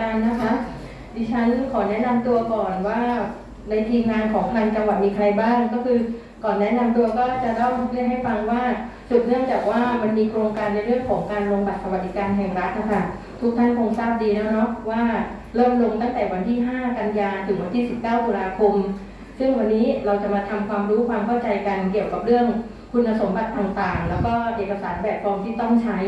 การนะคะ ดิฉันขอแนะนำตัวก่อนว่าในทีมงานของพันจังหวัดมีใครบ้าง ก็คือก่อนแนะนำตัวก็จะต้องเรียกให้ฟังว่าสืบเนื่องจากว่ามันมีโครงการในเรื่องของการลงบัตรสวัสดิการแห่งรัฐนะคะทุกท่านคงทราบดีแล้วเนาะว่าเริ่มลงตั้งแต่วันที่ 5 กันยาถึงวันที่ 19 ตุลาคม ซึ่งวันนี้เราจะมาทำความรู้ความเข้าใจกันเกี่ยวกับเรื่อง คุณสมบัติต่างๆ แล้วก็เอกสารแบบฟอร์มที่ต้องใช้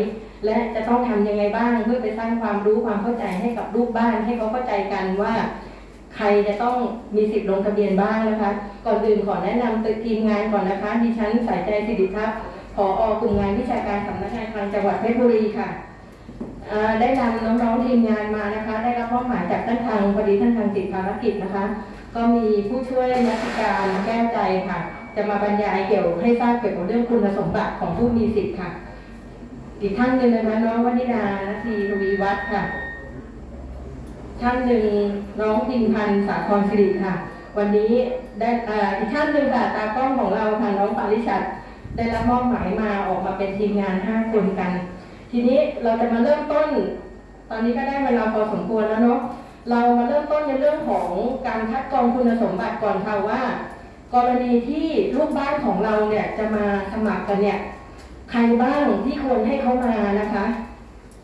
และจะต้องทำยังไงบ้างเพื่อไปสร้างความรู้ความเข้าใจให้กับลูกบ้าน ให้เขาเข้าใจกันว่า ใครจะต้องมีสิทธิ์ลงทะเบียนบ้างนะคะ ก่อนอื่นขอแนะนำตัวทีมงานก่อนนะคะดิฉันสายใจสิริทัพย์ผอกลุ่มงานวิชาการสำนักงานคลังจังหวัดเพชรบุรีค่ะได้นำน้องๆทีมงานมานะคะ ได้รับมอบหมายจากท่านทางพอดีท่านทางติดภารกิจนะคะ ก็มีผู้ช่วยนักการแก้ใจค่ะ จะมาบรรยายเกี่ยวให้ทราบเกี่ยวกับเรื่องคุณสมบัติของผู้มีสิทธิ์ค่ะ อีกท่านหนึ่งนะคะน้องวนิดานาทีทวีวัฒน์ค่ะ ท่านหนึ่งน้องพิมพันธ์สาครสิริค่ะ วันนี้ได้อ่าอีกท่านหนึ่งค่ะตากล้องของเราค่ะน้องปาริชัดได้รับมอบหมายมาออกมาเป็นทีมงานห้าคนกัน ทีนี้เราจะมาเริ่มต้น ตอนนี้ก็ได้เวลาพอสมควรแล้วเนาะเรามาเริ่มต้นในเรื่องของการคัดกรองคุณสมบัติก่อนค่ะว่า กรณีที่ลูกบ้านของเราเนี่ยจะมาสมัครกันเนี่ย ใครบ้างที่ควรให้เขามานะคะ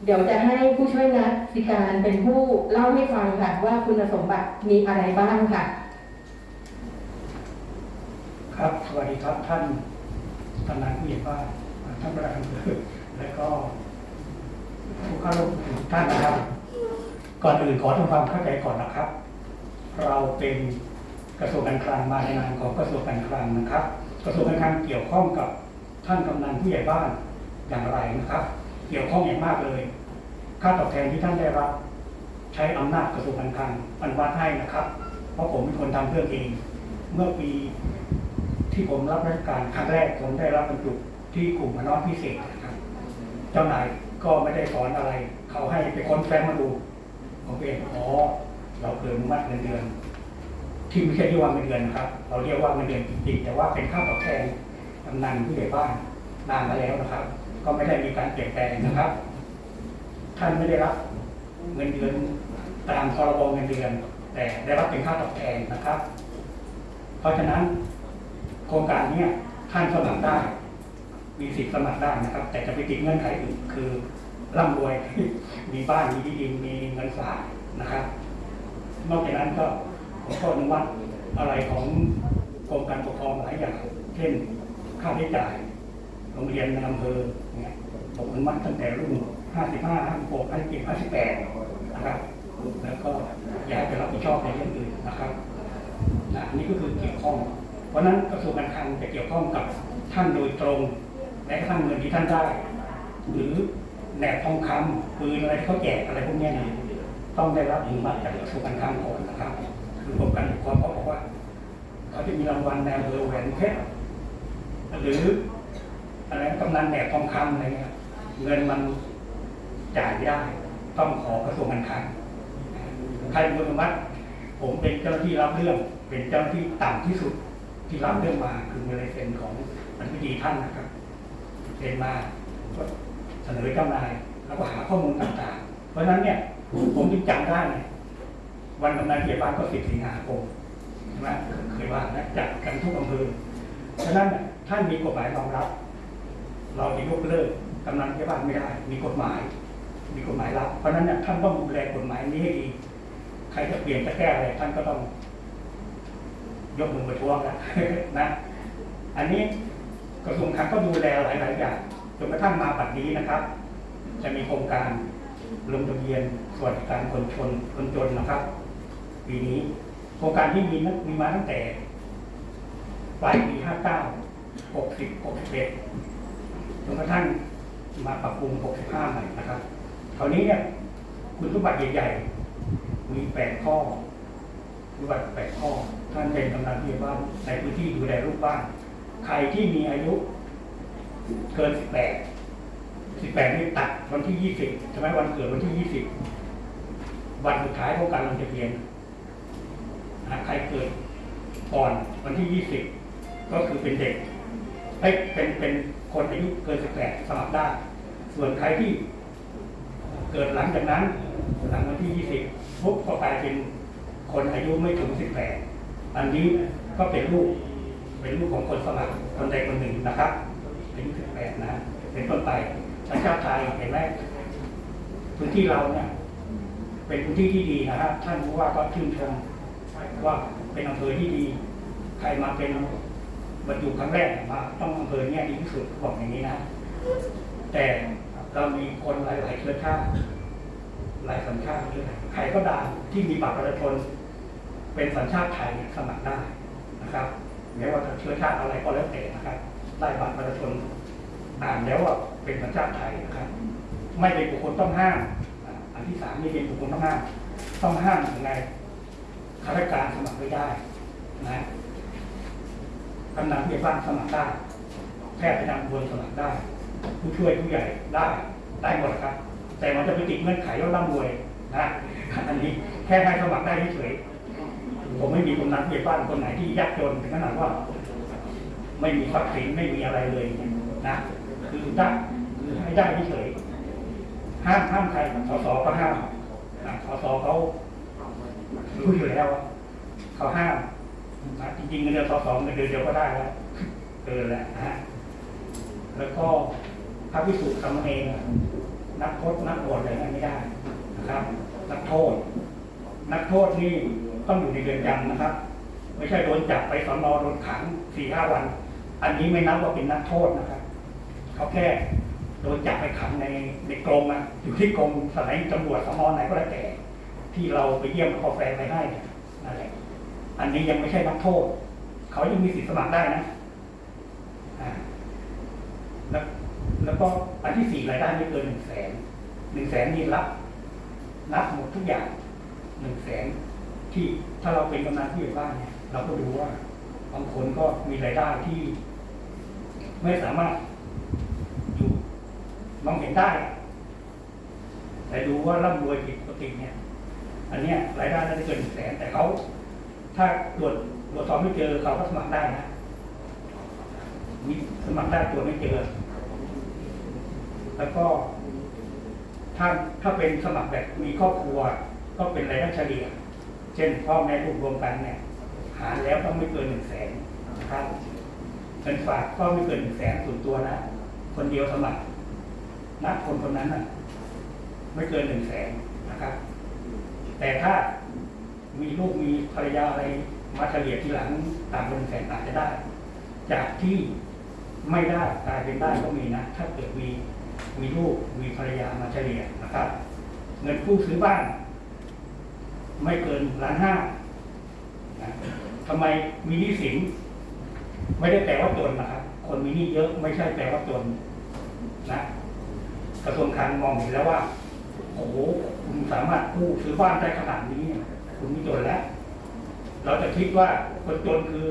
เดี๋ยวจะให้ผู้ช่วยนักสิการเป็นผู้เล่าให้ฟังค่ะว่าคุณสมบัติมีอะไรบ้างค่ะ ครับสวัสดีครับท่านกำนันผู้ใหญ่บ้านท่านประธานอำเภอและก็ผู้เข้าร่วมท่านนะครับ ก่อนอื่นขอทำความเข้าใจก่อนนะครับ เราเป็น กระทรวงการคลังมาในนามของกระทรวงการคลังนะครับ กระทรวงการคลังเกี่ยวข้องกับท่านกำนันผู้ใหญ่บ้านอย่างไรนะครับ เกี่ยวข้องอย่างมากเลย ค่าตอบแทนที่ท่านได้รับ ใช้อำนาจกระทรวงการคลังอนุมัติให้นะครับ เพราะผมเป็นคนทำเรื่องเอง เมื่อปีที่ผมรับราชการครั้งแรกผมได้รับบรรจุที่กลุ่มมน้อยพิเศษนะครับ เจ้านายก็ไม่ได้สอนอะไร เขาให้ไปค้นแฟ้มมาดูผมเองอ๋อเราเกินอนุมัดเงินเดือน ที่ไม่ใช่เรียกว่าเงินเดือนนะครับ เราเรียกว่าเงินเดือนจริงๆแต่ว่าเป็นค่าตอบแทนกำนันผู้ใหญ่บ้านนานมาแล้วนะครับ ก็ไม่ได้มีการเปลี่ยนแปลงนะครับ ท่านไม่ได้รับเงินเดือนตามพรบเงินเดือน แต่ได้รับเป็นค่าตอบแทนนะครับ เพราะฉะนั้นโครงการนี้ท่านสมัครได้ มีสิทธิ์สมัครได้นะครับ แต่จะไปติดเงื่อนไขอื่นคือร่ำรวยมีบ้านมีที่ดินมีเงินฝากนะครับ นอกจากนั้นก็ ผมก็อนุมัติอะไรของกรมการปกครองหลายอย่าง เช่นค่าใช้จ่ายโรงเรียนในอำเภอเนี่ยผมอนุมัติตั้งแต่รุ่น 55 56 57 58 นะครับ แล้วก็อยากจะรับผิดชอบในเรื่องอื่นนะครับนะอันนี้ก็คือเกี่ยวข้อง เพราะนั้นกระทรวงการคลังจะเกี่ยวข้องกับท่านโดยตรง และกระทั่งเงินที่ท่านได้ หรือแหนบทองคำปืนอะไรที่เขาแจกอะไรพวกนี้เนี่ยต้องได้รับอนุมัติจากกระทรวงการคลังก่อนนะครับ คือกรมการปกครองเขาบอกว่าเขาจะมีรางวัลแนวเบอร์แหวนเพชรหรืออะไรกำนันแหนบทองคำอะไรเงี้ยเงินมันจ่ายไม่ได้ ต้องขอกระทรวงการคลังใครเป็นคนอนุมัติผมเป็นเจ้าหน้าที่รับเรื่อง เป็นเจ้าหน้าที่ต่ำที่สุดที่รับเรื่องมาคือมีลายเซ็นของอธิบดีท่านนะครับเซ็นมาก็เสนอเจ้านายแล้วก็หาข้อมูลต่างๆ เพราะฉะนั้นเนี่ยผมจึงจำได้เนี่ย วันกำนันเกียรบ้านก็สิบสิงหาคมใช่ไหมเคยว่านะจัดกันทุกอำเภอฉะนั้นท่านมีกฎหมายรองรับ เราจะยกเลิกกำนันเกียรบ้านไม่ได้ มีกฎหมาย มีกฎหมายรับ เพราะฉะนั้นท่านต้องดูแลกฎหมายนี้ให้ดี ใครจะเปลี่ยนจะแก้อะไรท่านก็ต้อง ยกมือประท้วงนะนะ อันนี้กระทรวงคลังก็ดูแลหลายๆอย่างจนกระทั่งมาปัจจุบันนะครับ จะมีโครงการลงทะเบียนสวัสดิการคนชนคนจนนะครับ ปีนี้โครงการที่มีนั้นมีมาตั้งแต่ปลายปี 59 60 61จนกระทั่งมาปรับปรุง 65 ใหม่นะครับคราวนี้เนี่ยคุณสมบัติใหญ่ๆ มี 8 ข้อรูปแบบแปดข้อ ท่านเป็นกำนันผู้ใหญ่บ้านในพื้นที่ดูแลลูกบ้าน ใครที่มีอายุเกินสิบแปดสิบแปดนี่ตัดวันที่ยี่สิบใช่ไหมวันเกิดวันที่ยี่สิบวันสุดท้ายของการลงทะเบียน ใครเกิดก่อนวันที่ยี่สิบก็คือเป็นเด็กเอ้เป็นเป็นคนอายุเกินสิบแปดสมัครได้ ส่วนใครที่เกิดหลังจากนั้นหลังวันที่ 20ปุ๊บก็กลายเป็นคนอายุไม่ถึง 18 อันนี้ก็เป็นลูกเป็นลูกของคนสมัครคนใดคนหนึ่งนะครับอายุ18 นะ เป็นต้นไปสัญชาติไทยเห็นไหมพื้นที่เราเนี่ยเป็นพื้นที่ที่ดีนะครับท่านผู้ว่าก็ชื่นชม ว่าเป็นอำเภอที่ดี ใครมาเป็นบรรจุครั้งแรกมาต้องอำเภอเนี่ยดีที่สุดบอกอย่างนี้นะ แต่เรามีคนหลายๆเชื้อชาติหลายสัญชาติด้วยใครก็ได้ที่มีบัตรประชาชนเป็นสัญชาติไทยสมัครได้นะครับแม้ว่าจะเชื้อชาติอะไรก็แล้วแต่นะครับได้บัตรประชาชนอ่านแล้วว่าเป็นสัญชาติไทยนะครับ ไม่เป็นบุคคลต้องห้ามอันที่สามนี่เป็นบุคคลต้องห้ามต้องห้ามยังไง ข้าราชการสมัครไม่ได้นะกำนันผู้ใหญ่บ้านสมัครได้ แพทย์ประจำตัวสมัครได้ ผู้ช่วยผู้ใหญ่ได้ได้หมดครับ แต่มันจะไปติดเงื่อนไขว่าร่ำรวยนะอันนี้แค่ให้สมัครได้เฉยผมไม่มีกำนันผู้ใหญ่บ้านคนไหนที่ยากจนถึงขนาดว่า ไม่มีทรัพย์สินไม่มีอะไรเลยนะคือได้คือให้ได้เฉยห้ามห้ามใครสสก็ห้ามอะสสเขา รู้อยู่แล้วว่าเขาห้ามนะจริงๆเงินเดือนสอสเงินเดือนเดียวก็ได้แล้วเกินแล้วนะฮะแล้วก็พระพิสุทำเองนักโทษนักบวชอะไรนั่นไม่ได้นะครับ นักโทษ นักโทษนี่ต้องอยู่ในเรือนจำนะครับ ไม่ใช่โดนจับไปสอนอโดนขังสี่ห้าวัน อันนี้ไม่นับว่าเป็นนักโทษนะครับ เขาแค่โดนจับไปขังในในกรงอะอยู่ที่กรงสถานีตำรวจสอนอไหนก็แล้วแต่ ที่เราไปเยี่ยมกาแฟไปให้นั่นแหละอันนี้ยังไม่ใช่นักโทษ เขายังมีสิทธิสมัครได้นะแล้วแล้วก็อันที่สี่รายได้ไม่เกินหนึ่งแสนหนึ่งแสนนี่รับนับหมดทุกอย่างหนึ่งแสนที่ถ้าเราเป็นกำนันผู้ใหญ่บ้านเนี่ย เราก็ดูว่าบางคนก็มีรายได้ที่ ไม่สามารถอยู่มองเห็นได้ แต่ดูว่าร่ำรวยผิดปกติเนี่ย อันเนี้ยรายได้น่าจะเกินหนึ่งแสนแต่เขาถ้าตรวจตรวจสอบไม่เจอเขาก็สมัครได้นะมีสมัครได้ตัวจไม่เจอ แล้วก็ ถ้าถ้าเป็นสมัครแบบมีครอบครัว ก็เป็นรายได้เฉลี่ย เช่นพ่อแม่ลูกรวมกันเนี่ย หารแล้วต้องไม่เกินหนึ่งแสนนะครับเงินฝากก็ไม่เกินหนึ่งแสนส่วนตัวนะคนเดียวสมัครนะคนคนนั้นน่ะ ไม่เกินหนึ่งแสนนะครับ แต่ถ้ามีลูกมีภรรยาอะไรมาเฉลี่ยทีหลังต่างกันหนึ่งแสนอาจจะได้ จากที่ไม่ได้กลายเป็นได้ก็มีนะ ถ้าเกิดมีมีลูกมีภรรยามาเฉลี่ยนะครับ เงินกู้ซื้อบ้าน ไม่เกินล้านห้าทำไมมีหนี้สินไม่ได้แปลว่าจนนะครับ คนมีหนี้เยอะไม่ใช่แปลว่าจนนะกระทรวงคลังมองเห็นแล้วว่า โอ้โหคุณสามารถกู้ซื้อบ้านได้ขนาดนี้ คุณไม่จนแล้ว เราจะคิดว่าคนจนคือ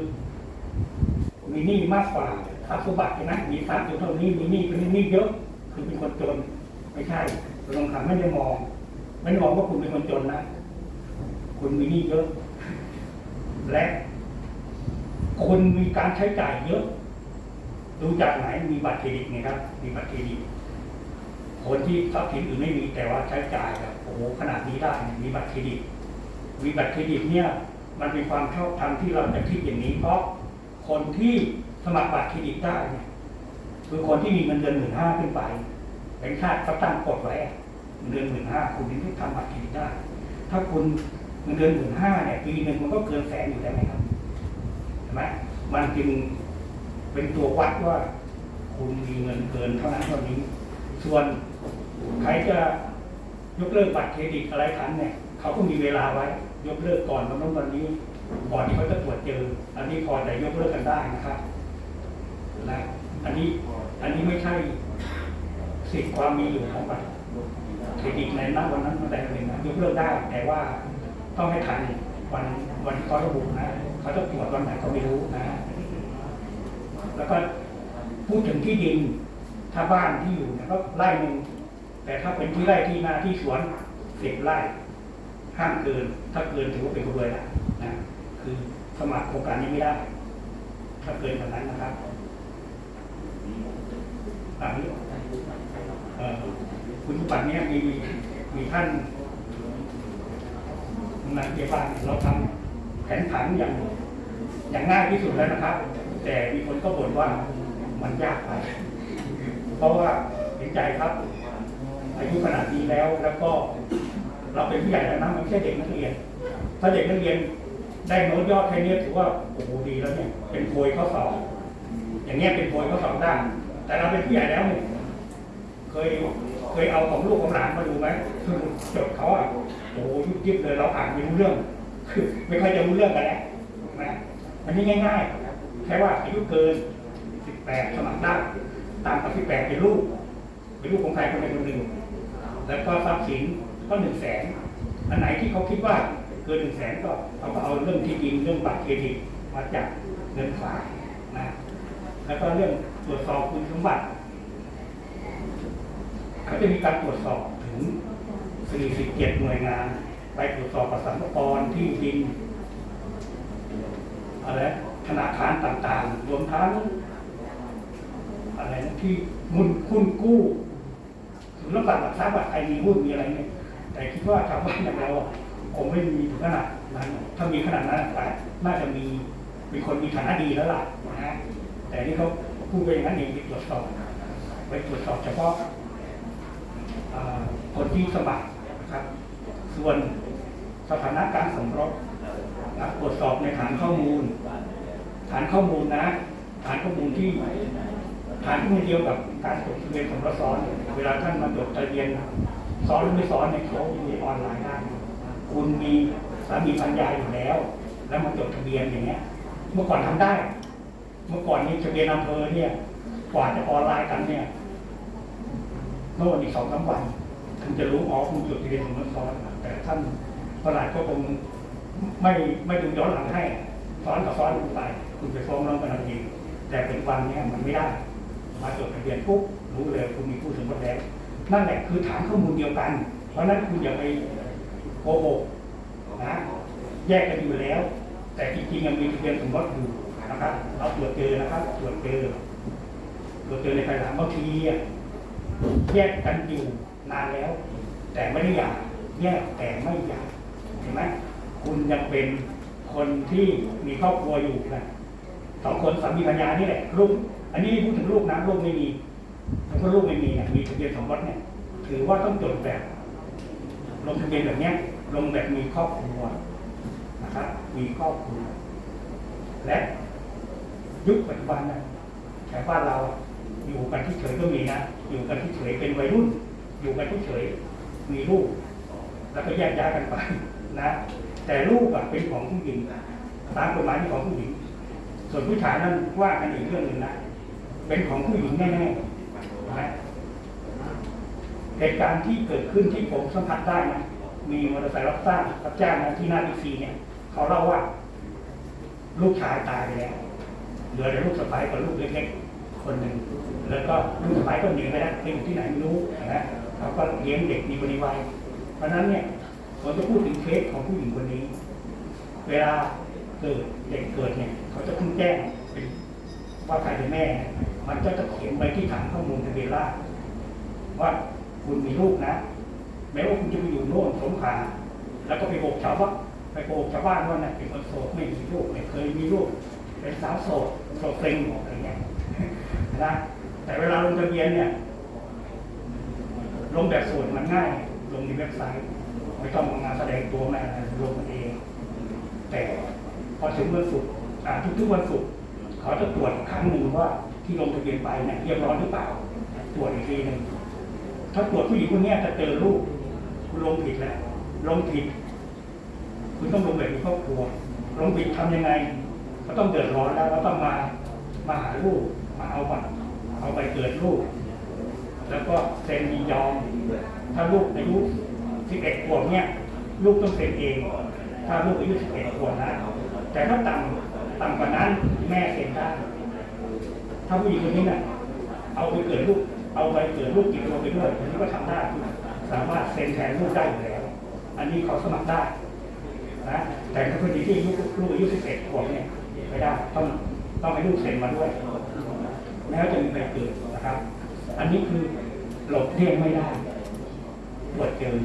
มีหนี้มากกว่าทรัพย์สมบัติใช่ไหมมีทรัพย์อยู่เท่านี้มีหนี้เป็นหนี้เยอะ คือเป็นคนจน ไม่ใช่กระทรวงคลังไม่ได้มอง ไม่ได้มองว่าคุณเป็นคนจนนะคุณมีหนี้เยอะ และคุณมีการใช้จ่ายเยอะ ดูจากไหนมีบัตรเครดิตไงครับ มีบัตรเครดิต คนที่ทรัพย์สินอื่นไม่มีแต่ว่าใช้จ่ายแบบโอ้โหขนาดนี้ได้มีบัตรเครดิต มีบัตรเครดิตเนี่ยมันเป็นความชอบธรรมที่เราจะคิดอย่างนี้ เพราะคนที่สมัครบัตรเครดิตได้เนี่ยคือคนที่มีเงินเดือนหมื่นห้าขึ้นไป เป็นชาติเขาตั้งกฎไว้เงินเดือนหมื่นห้าคุณถึงจะทำบัตรเครดิตได้ ถ้าคุณเงินเดือนหมื่นห้าเนี่ยปีหนึ่งมันก็เกินแสนอยู่แล้วไหมครับเห็นไหมมันจึงเป็นตัววัดว่า คุณมีเงินเกินเท่านั้นเท่านี้ ส่วน ใครจะยกเลิกบัตรเครดิตอะไรทันเนี่ยเขาก็มีเวลาไว้ ยกเลิกก่อนวันนั้นวันนี้ก่อนที่เขาจะตรวจเจอ อันนี้พอจะยกเลิกกันได้นะครับนะอันนี้อันนี้ไม่ใช่สิทธิความมีอยู่ของบัตรเครดิตในนั้นวันนั้นวันใดวันหนึ่งนะยกเลิกได้ แต่ว่าต้องให้ทันวันวันที่เขาระบุนะเขาจะตรวจวันไหนก็ไม่รู้นะ แล้วก็พูดถึงที่ดินถ้าบ้านที่อยู่เนี่ยก็ไร่หนึ่ง แต่ถ้าเป็นที่ไร่ที่นาที่สวนสิบไร่ห้ามเกิน ถ้าเกินถือว่าเป็นคนรวยละนะคือสมัครโครงการนี้ไม่ได้ ถ้าเกินแบบนั้นนะครับอันนี้เอ่อคุณสมบัติเนี้ยมีมีท่านนันเกียบ้านเราทำแผนผังอย่างอย่างง่ายที่สุดแล้วนะครับ แต่มีคนก็บ่นว่ามันยากไป เพราะว่าเห็นใจครับ อายุขนาดนี้แล้ว แล้วก็เราเป็นผู้ใหญ่แล้วนะมันไม่ใช่เด็กนักเรียน ถ้าเด็กนักเรียนได้โน้ตยอดแค่นี้ถือว่าโอ้โหดีแล้วเนี่ยเป็นโพยข้อสอบอย่างเงี้ยเป็นโพยข้อสอบได้แต่เราเป็นผู้ใหญ่แล้วเนี่ยเคยเคยเอาของลูกของหลานมาดูไหมคือจดเขาอะโอ้โหยุบยิบเลยเราอ่านไม่รู้เรื่อง คือไม่ค่อยจะรู้เรื่องกันแล้วนะมันนี่ง่ายๆแค่ว่าอายุเกิน 18 สมัครได้ตามกับ18เป็นลูกเป็นลูกของใครคนใดคนหนึ่ง แล้วก็ทรัพย์สินก็หนึ่งแสนอันไหนที่เขาคิดว่าเกินหนึ่งแสนก็เขาก็เอาเรื่องที่ดินเรื่องบัตรเครดิตมาจากเงินฝากนะแล้วก็เรื่องตรวจสอบคุณสมบัติเขาจะมีการตรวจสอบถึง 47 หน่วยงาน ไปตรวจสอบประสรรพากรที่ดินอะไรธนาคารต่างๆ รวมทั้งอะไรที่มุนคุณกู้ ถึงรับบัตรหลักทรัพย์อะใครมีหุ้นมีอะไรเนี่ย แต่คิดว่าชาวบ้านอย่างเราคงไม่มีถึงขนาดนั้นถ้ามีขนาดนั้นแต่น่าจะมีมีคนมีฐานะดีแล้วล่ะนะฮะแต่นี่เขาพูดไปอย่างนั้นเองไปตรวจสอบไปตรวจสอบเฉพาะคนที่สมัครนะครับ ส่วนสถานะการสมรสนะตรวจสอบในฐานข้อมูล ฐานข้อมูลนะ ฐานข้อมูลที่ ฐานข้อมูลเดียวกับการจดทะเบียนสมรสซ้อน เวลาท่านมาจดทะเบียนซ้อนหรือไม่ซ้อนเนี่ยเขามีออนไลน์ได้ คุณมีสามีภรรยาอยู่แล้ว แล้วมาจดทะเบียนอย่างเงี้ย เมื่อก่อนทำได้ เมื่อก่อนนี้ทะเบียนอำเภอเนี่ย กว่าจะออนไลน์กันเนี่ยโน่นอีกสองสามวันถึงจะรู้อ๋อคุณจดทะเบียนสมรสซ้อน แต่ท่านประหลัดก็คงไม่ไม่ดูย้อนหลังให้ซ้อนกับซ้อนไป คุณไปฟ้องร้องกันเอาเองแต่เป็นวันเนี่ยมันไม่ได้ มาจดทะเบียนปุ๊บรู้เลยคุณมีผู้สมรสแล้ว นั่นแหละคือฐานข้อมูลเดียวกัน เพราะนั้นคุณอย่าไปโกหกนะแยกกันอยู่แล้ว แต่จริงๆยังมีทะเบียนสมรสอยู่นะครับ เราตรวจเจอนะครับตรวจเจอตรวจเจอในภายหลังบางทีแยกกันอยู่นานแล้ว แต่ไม่ได้หย่าแยกแต่ไม่หย่าเห็นไหมคุณยังเป็นคนที่มีครอบครัวอยู่นะสองคนสามีภรรยานี่แหละลูก อันนี้พูดถึงลูกนะลูกไม่มีแล้วก็ลูกไม่มีเนี่ยมีทะเบียนสมรสเนี่ย ถือว่าต้องจดแบบลงทะเบียนแบบเนี้ยลงแบบมีครอบครัวนะครับ มีครอบครัว และยุคปัจจุบันนะแถวบ้านเราอยู่กันที่เฉยก็มีนะอยู่กันที่เฉยเป็นวัยรุ่น อยู่กันที่เฉยมีลูก แล้วก็แยกย้ายกันไปนะ แต่ลูกอะเป็นของผู้หญิงตามกฎหมายเป็นของผู้หญิง ส่วนผู้ชายนั้นว่ากันอีกเรื่องหนึ่งนะ เป็นของผู้หญิงแน่ๆนะเหตุการณ์ที่เกิดขึ้นที่ผมสัมผัสได้นะมีมอเตอร์ไซค์รับจ้างรับจ้างนะที่หน้าบิ๊กซีเนี่ย เขาเล่าว่า ลูกชายตายไปแล้วเหลือแต่ลูกสะใภ้กับลูกเล็กๆคนหนึ่งแล้วก็ลูกสะใภ้ก็หนีไปแล้วไปอยู่ที่ไหนไม่รู้นะเขาก็เลี้ยงเด็กมีบริวารเพราะนั้นเนี่ยผมจะพูดถึงเคสของผู้หญิงคนนี้ เวลาเกิดเด็กเกิดเนี่ย เขาจะเพิ่งแจ้งว่าใครเป็นแม่เนี่ย มันก็จะเขียนไปที่ฐานข้อมูลทะเบียนราษฎรว่าคุณมีลูกนะ แม้ว่าคุณจะไปอยู่โน่นสงขลาแล้วก็ไปโกหกชาวบ้านไปโกหกชาวบ้านว่าเนี่ยเป็นคนโสดไม่มีลูกไม่เคยมีลูกเป็นสาวโสดโสดเซ็งหมดอะไรเงี้ยนะแต่เวลาลงทะเบียนเนี่ยลงแบบส่วนมันง่าย ลงในเว็บไซต์ ไม่ต้องมาแสดงตัวมาลงเอง แต่พอถึงวันศุกร์ทุกๆวันศุกร์เขาจะตรวจครั้งหนึ่งว่า ที่ลงทะเบียนไปเนี่ยเรียบร้อยหรือเปล่าตรวจอีกทีหนึ่งถ้าตรวจผู้หญิงคนนี้จะเจอลูกคุณลงผิดแล้วลงผิด คุณต้องลงแบบมีครอบครัวลงผิดทำยังไง ก็ต้องเดือดร้อนแล้วก็ต้องมามาหาลูกมาเอาบัตรเอาไปเกิดลูก แล้วก็เซ็นยินยอมถ้าลูกอายุ 11 ขวบเนี่ยลูกต้องเซ็นเอง ถ้าลูกอายุ 11 ขวบนะแต่ถ้าต่ำต่ำกว่านั้นแม่เซ็นได้ ถ้าผู้หญิงคนนี้น่ะเอาไปเกิดลูกเอาไปเกิดลูกติดตัวไปด้วยอันนี้ก็ทำได้สามารถเซ็นแทนลูกได้อยู่แล้ว อันนี้เขาสมัครได้นะแต่ถ้าคนที่อายุลูกอายุ11ขวบเนี่ยไม่ได้ต้องต้องให้ลูกเซ็นมาด้วยแม้วจะมีไปเกิดนะครับ อันนี้คือหลบเลี่ยงไม่ได้ตรวจเจอ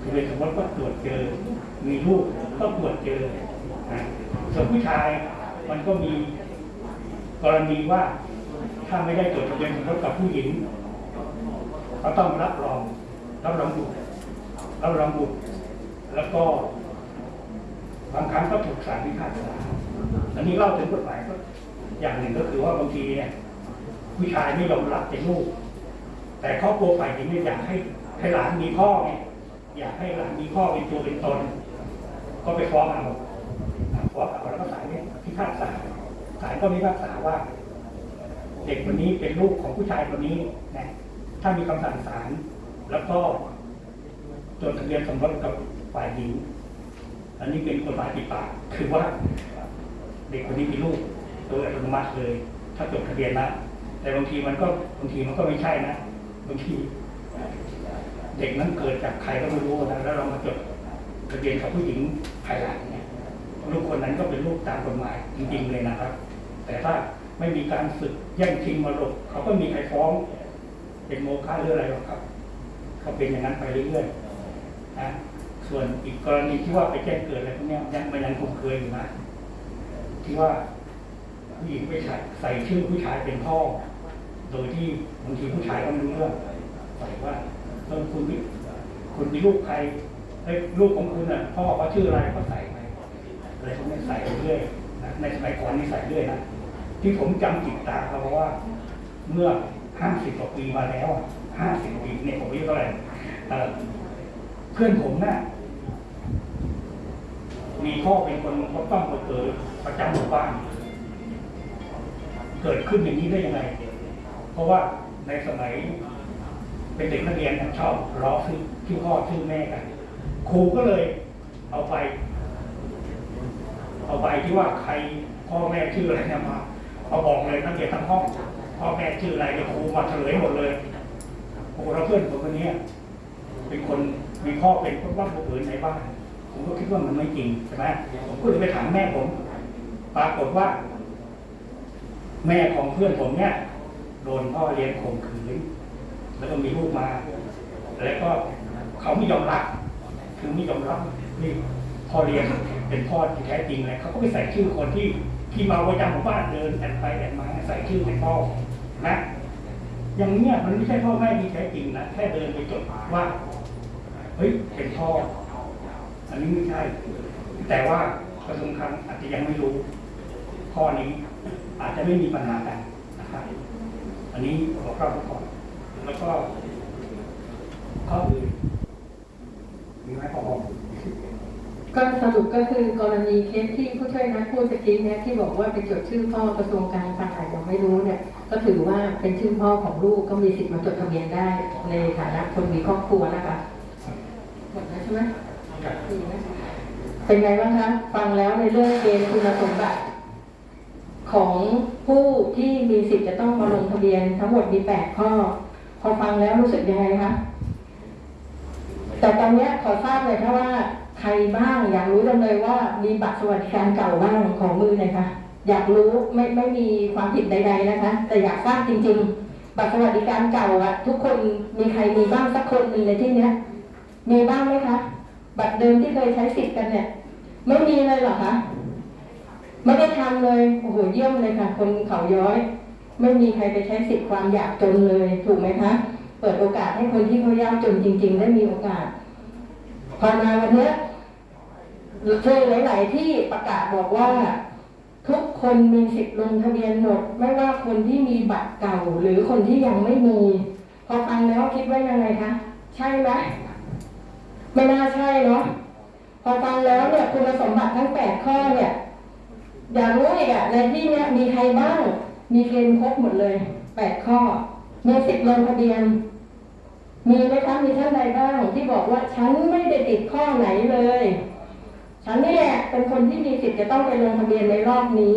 คือเป็นสมมติว่าตรวจเจอ มีลูกก็ตรวจเจอนะส่วนผู้ชายมันก็มีกรณีว่า ถ้าไม่ได้จดทะเบียนสมรสกับผู้หญิงเขาต้องรับรองรับรองบุตรรับรองบุตรแล้วก็บางครั้งก็ถูกศาลพิพากษาอันนี้เล่าถึงกฎหมายก็อย่างหนึ่งก็คือว่าบางทีเนี่ยผู้ชายไม่ยอมรับเป็นลูก แต่ครอบครัวฝ่ายหญิงเนี่ยอยากให้ให้หลานมีพ่อไงอยากให้หลานมีพ่อเป็นตัวเป็นตน ก็ไปฟ้องเอาอ่าฟ้องเอาแล้วก็ศาลเนี่ยพิพากษาศาลก็พิพากษาว่า เด็กคนนี้เป็นลูกของผู้ชายคนนี้นะถ้ามีคำสั่งศาลแล้วก็จดทะเบียนสมรสกับฝ่ายหญิง อันนี้เป็นกฎหมายปิดปากคือว่าเด็กคนนี้เป็นลูกโดยอัตโนมัติเลย ถ้าจดทะเบียนนะแต่บางทีมันก็บางทีมันก็ไม่ใช่นะบางทีเด็กนั้นเกิดจากใครก็ไม่รู้นะแล้วเรามาจดทะเบียนกับผู้หญิงภายหลังเนี่ยลูกคนนั้นก็เป็นลูกตามกฎหมายจริงๆเลยนะครับ แต่ถ้า ไม่มีการศึกแย่งชิงมรดกเขาก็มีใครฟ้องเป็นโมฆะหรืออะไรหรอกครับเขาเป็นอย่างนั้นไปเรื่อยๆนะส่วนอีกกรณีที่ว่าไปแจ้งเกิดอะไรพวกนี้ยังมันยังคงเคยอยู่นะที่ว่าผู้หญิงไปใส่ใส่ชื่อผู้ชายเป็นพ่อ โดยที่บางทีผู้ชายก็ไม่รู้เรื่องใส่ว่าเออคุณคุณมีลูกใครเอ้ลูกของคุณอะพ่อเขาชื่ออะไรก็ใส่ไปอะไรพวกนี้ใส่ไปเรื่อยในสมัยก่อนนี่ใส่เรื่อยนะ ที่ผมจำจิตตาเขาเพราะว่า เมื่อห้าสิบกว่าปีมาแล้วห้าสิบปีเนี่ยผมอายุเท่าไหร่เพื่อนผมน่ะมีพ่อเป็นคนก็ต้องมาเกิดประจำหมู่บ้าน เกิดขึ้นอย่างนี้ได้ยังไง เพราะว่าในสมัย เป็นเด็กนักเรียนชอบล้อชื่อชื่อพ่อชื่อแม่กันครูก็เลยเอาไป เอาไปที่ว่าใครพ่อแม่ชื่ออะไรเนี่ยมา เอาบอกเลยนักเรียนทั้งห้องพ่อแม่ชื่ออะไรเนี่ยครูมาเฉลยหมดเลยโอ้โหแล้วเพื่อนผมคนนี้เป็นคนมีพ่อเป็นคนบ้านผู้อื่นในบ้านผมก็คิดว่ามันไม่จริงใช่ไหมผมก็เลยไปถามแม่ผมปรากฏว่า แม่ของเพื่อนผมเนี่ยโดนพ่อเลี้ยงข่มขืนแล้วก็มีลูกมา แล้วก็เขาไม่ยอมรับ คือไม่ยอมรับนี่พ่อเลี้ยงเป็นพ่อที่แท้จริงเลยเขาก็ไปใส่ชื่อคนที่ ที่มาประจำหมู่บ้านเดินแอนไปแอนมาใส่ชื่อเป็นพ่อนะ อย่างเนี้ยมันไม่ใช่พ่อแม่ที่แท้จริงนะแค่เดินไปจดว่าเฮ้ยเป็นพ่ออันนี้ไม่ใช่ แต่ว่ากระทรวงคลังอาจจะยังไม่รู้ข้อนี้ อาจจะไม่มีปัญหากันนะครับอันนี้ขอเข้าไปก่อนแล้วก็ข้ออื่นมีไหมพอ ก็สรุปก็คือกรณีเคสที่ผู้ช่วยนักพูดตะกี้เนี่ยที่บอกว่าไปจดชื่อพ่อกระทรวงการคลังอาจจะไม่รู้เนี่ยก็ถือว่าเป็นชื่อพ่อของลูกก็มีสิทธิ์มาจดทะเบียนได้ในฐานะคนมีครอบครัวนะคะหมดแล้วใช่ไหมดีนะเป็นไงบ้างคะฟังแล้วในเรื่องเกณฑ์คุณสมบัติของผู้ที่มีสิทธิ์จะต้องมาลงทะเบียนทั้งหมดมีแปดข้อ พอฟังแล้วรู้สึกยังไงคะแต่ตอนเนี้ยขอทราบเลยค่ะว่า ใครบ้างอยากรู้จังเลยว่ามีบัตรสวัสดิการเก่าบ้างของมือหน่อยคะอยากรู้ไม่ไม่มีความผิดใด ๆนะคะ แต่อยากทราบจริง ๆ บัตรสวัสดิการเก่าอะทุกคนมีใครมีบ้างสักคนหนึ่งในที่เนี้ย มีบ้างไหมคะบัตรเดิมที่เคยใช้สิทธิ์กันเนี่ย ไม่มีเลยเหรอคะไม่ได้ทำเลยโอ้โหเยี่ยมเลยค่ะ คนเขาย้อย ไม่มีใครไปใช้สิทธิ์ความอยากจนเลย ถูกไหมคะ เปิดโอกาสให้คนที่เขายากจนจริง ๆ ได้มีโอกาส พอมาวันนี้ยเคยหลาย ๆ ที่ประกาศบอกว่า ทุกคนมีสิทธิ์ลงทะเบียนหมด ไม่ว่าคนที่มีบัตรเก่าหรือคนที่ยังไม่มี พอฟังแล้วคิดว่ายังไงคะใช่ไหมไม่น่าใช่เนาะพอฟังแล้วเนี่ยคุณสมบัติทั้งแปดข้อเนี่ยอยากรู้อีกอะในที่เนี้ยมีใครบ้าง มีเกณฑ์ครบหมดเลยแปดข้อมีสิทธิ์ลงทะเบียน มีไหมคะมีท่านใดบ้างที่บอกว่าฉันไม่ได้ติดข้อไหนเลย ฉันนี่แหละเป็นคนที่มีสิทธิ์จะต้องไปลงทะเบียนในรอบนี้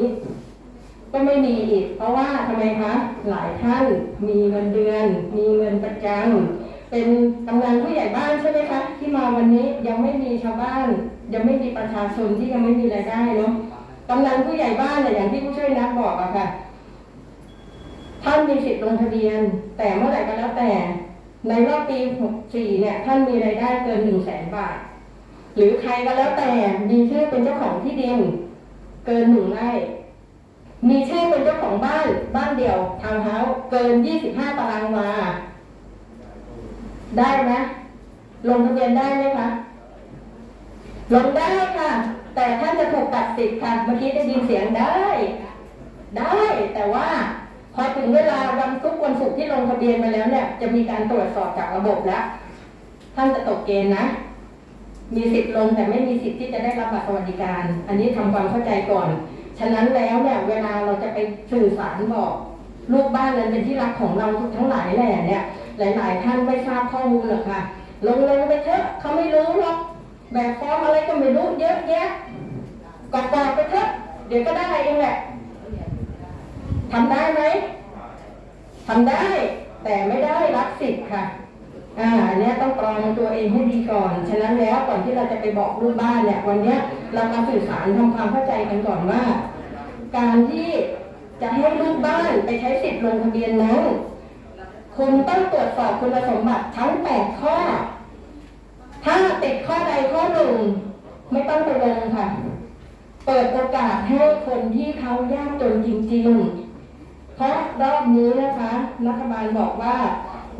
ก็ไม่มีอีก เพราะว่าทำไมคะหลายท่านมีเงินเดือน มีเงินประจำเป็นกำนันผู้ใหญ่บ้านใช่ไหมคะที่มาวันนี้ยังไม่มีชาวบ้าน ยังไม่มีประชาชนที่ยังไม่มีรายได้เนาะกำนันผู้ใหญ่บ้านเนี่ยอย่างที่ผู้ช่วยนักบอกอะค่ะท่านมีสิทธิ์ลงทะเบียน แต่เมื่อไหร่ก็แล้วแต่ ในรอบปี 64 เนี่ย ท่านมีรายได้เกิน 1 0 0 0 0แสนบาท หรือใครก็แล้วแต่มีชื่อเป็นเจ้าของที่ดิน เกินหนึ่งไร่ มีชื่อเป็นเจ้าของบ้านบ้านเดี่ยวทาวน์เฮาส์เกิน 25 ตารางวา ได้ไหมลงทะเบียนได้ไหมคะ ลงได้ค่ะ แต่ท่านจะถูกตัดสิทธิ์ค่ะ เมื่อกี้ได้ยินเสียงได้ ได้แต่ว่า พอถึงเวลาวันทุกวันศุกร์ที่ลงทะเบียนไปแล้วเนี่ย จะมีการตรวจสอบจากระบบแล้ว ท่านจะตกเกณฑ์นะ มีสิทธิ์ลงแต่ไม่มีสิทธิ์ที่จะได้รับบัตรสวัสดิการ อันนี้ทำความเข้าใจก่อน ฉะนั้นแล้วเนี่ยเวลาเราจะไปสื่อสารบอกลูกบ้านนั้นเป็นที่รักของเราทุกทั้งหลายแหล่เนี่ย หลาย ๆ ท่านไม่ทราบข้อมูลหรอกค่ะ ลงลงไปเถอะเขาไม่รู้หรอกแบบฟอร์มอะไรก็ไม่รู้เยอะแยะกอกๆไปเถอะเดี๋ยวก็ได้เองแหละ ทำได้ไหมทำได้ แต่ไม่ได้รับสิทธิ์ค่ะ อ่าเนี้ยต้องกรองตัวเองให้ดีก่อน ฉะนั้นแล้วก่อนที่เราจะไปบอกลูกบ้านเนี่ยวันเนี้ยเรามาสื่อสารทำความเข้าใจกันก่อนว่า การที่จะให้ลูกบ้านไปใช้สิทธิ์ลงทะเบียนนั้นคุณต้องตรวจสอบคุณสมบัติทั้ง8ข้อ ถ้าติดข้อใดข้อหนึ่งไม่ต้องไปลงค่ะ เปิดโอกาสให้คนที่เขายากจนจริงๆ เพราะรอบนี้นะคะรัฐบาลบอกว่า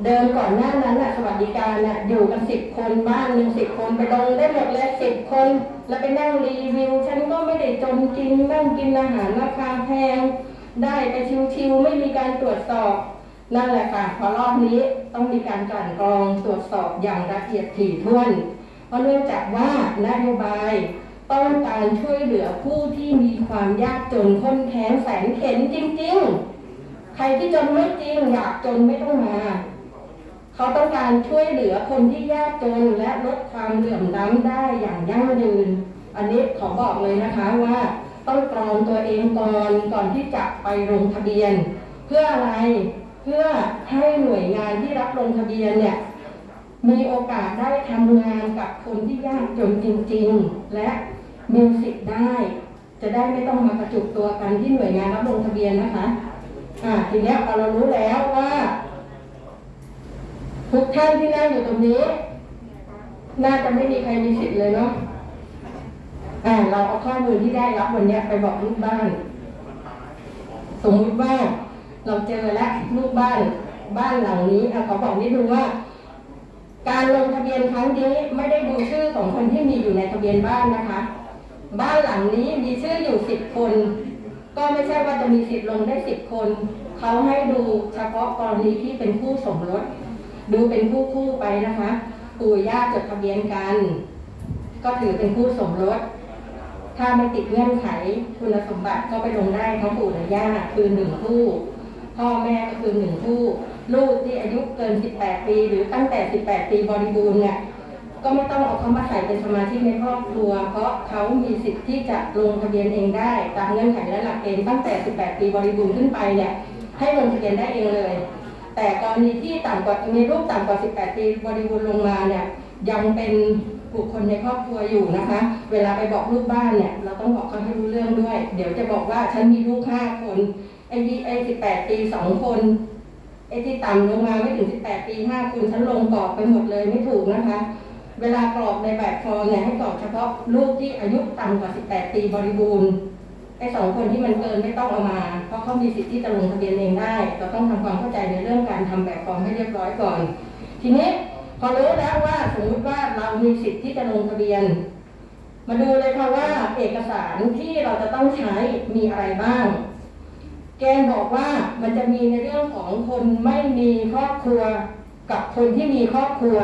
เดิมก่อนหน้านั้นน่ะสวัสดิการน่ะอยู่กันสิบคนบ้านหนึ่งสิบคนไปลงได้หมดเลยสิบคน แล้วไปนั่งรีวิว ฉันก็ไม่ได้จนจริงนั่งกินอาหารราคาแพง ได้ไปชิวๆไม่มีการตรวจสอบนั่นแหละค่ะพอรอบนี้ต้องมีการกลั่นกรองตรวจสอบอย่างละเอียดถี่ถ้วน เพราะเนื่องจากว่านโยบายต้องการช่วยเหลือผู้ที่มีความยากจนข้นแค้นแสนเข็นจริง ๆ ครที่จนไม่จริงอยากจนไม่ต้องมา เขาต้องการช่วยเหลือคนที่ยากจนและลดความเหลื่อมล้ำได้อย่างยั่งยืน อันนี้ขอบอกเลยนะคะว่าต้องกรองตัวเองก่อนก่อนที่จะไปลงทะเบียน เพื่ออะไรเพื่อให้หน่วยงานที่รับลงทะเบียนเนี่ยมีโอกาสได้ทำงานกับคนที่ยากจนจริง ๆ และมีสิทธิ์ได้ จะได้ไม่ต้องมากระจุกตัวกันที่หน่วยงานรับลงทะเบียนนะคะ อ่าทีเนี้ยพอเรารู้แล้วว่า ทุกท่านที่นั่งอยู่ตรงนี้ น่าจะไม่มีใครมีสิทธิ์เลยเนาะอ่าเราเอาข้อมูลที่ได้รับวันเนี้ยไปบอกลูกบ้านสมมติว่าเราเจอแล้วลูกบ้านบ้านหลังนี้อะขอบอกนิดนึงว่า การลงทะเบียนครั้งนี้ไม่ได้ดูชื่อของคนที่มีอยู่ในทะเบียนบ้านนะคะ บ้านหลังนี้มีชื่ออยู่สิบคน ก็ไม่ใช่ว่าจะมีสิทธิ์ลงได้สิบคน เขาให้ดูเฉพาะกรณีที่เป็นคู่สมรส ดูเป็นคู่คู่ไปนะคะปู่ย่าจดทะเบียนกัน ก็ถือเป็นคู่สมรส ถ้าไม่ติดเงื่อนไขคุณสมบัติก็ไปลงได้ทั้งปู่และย่าคือหนึ่งคู่ พ่อแม่ก็คือหนึ่งคู่ ลูกที่อายุเกิน 18 ปี หรือตั้งแต่ 18 ปีบริบูรณ์เนี่ย ก็ไม่ต้องเอาเขามาใส่เป็นสมาชิกในครอบครัว เพราะเขามีสิทธิ์ที่จะลงทะเบียนเองได้ ตามเงื่อนไขและหลักเกณฑ์ตั้งแต่ 18 ปีบริบูรณ์ขึ้นไปเนี่ยให้ลงทะเบียนได้เองเลย แต่กรณีที่ต่ำกว่ามีลูกต่ำกว่า 18 ปีบริบูรณ์ลงมาเนี่ยยังเป็นบุคคลในครอบครัวอยู่นะคะ เวลาไปบอกลูกบ้านเนี่ยเราต้องบอกเขาให้รู้เรื่องด้วย เดี๋ยวจะบอกว่าฉันมีลูกห้าคนไอ้ยี่ไอ้18ปีสองคนไอ้ที่ต่ำลงมาไม่ถึง18ปีห้าคนฉันลงกรอกไปหมดเลยไม่ถูกนะคะ เวลากรอกในแบบฟอร์มเนี่ยให้กรอกเฉพาะลูกที่อายุต่ำกว่า 18 ปีบริบูรณ์ไอ้สองคนที่มันเกินไม่ต้องเอามา เพราะเขามีสิทธิ์ที่จะลงทะเบียนเองได้ เราต้องทำความเข้าใจในเรื่องการทำแบบฟอร์มให้เรียบร้อยก่อน ทีนี้พอรู้แล้วว่าสมมติว่าเรามีสิทธิ์ที่จะลงทะเบียน มาดูเลยค่ะว่าเอกสารที่เราจะต้องใช้มีอะไรบ้าง แกนบอกว่ามันจะมีในเรื่องของคนไม่มีครอบครัวกับคนที่มีครอบครัว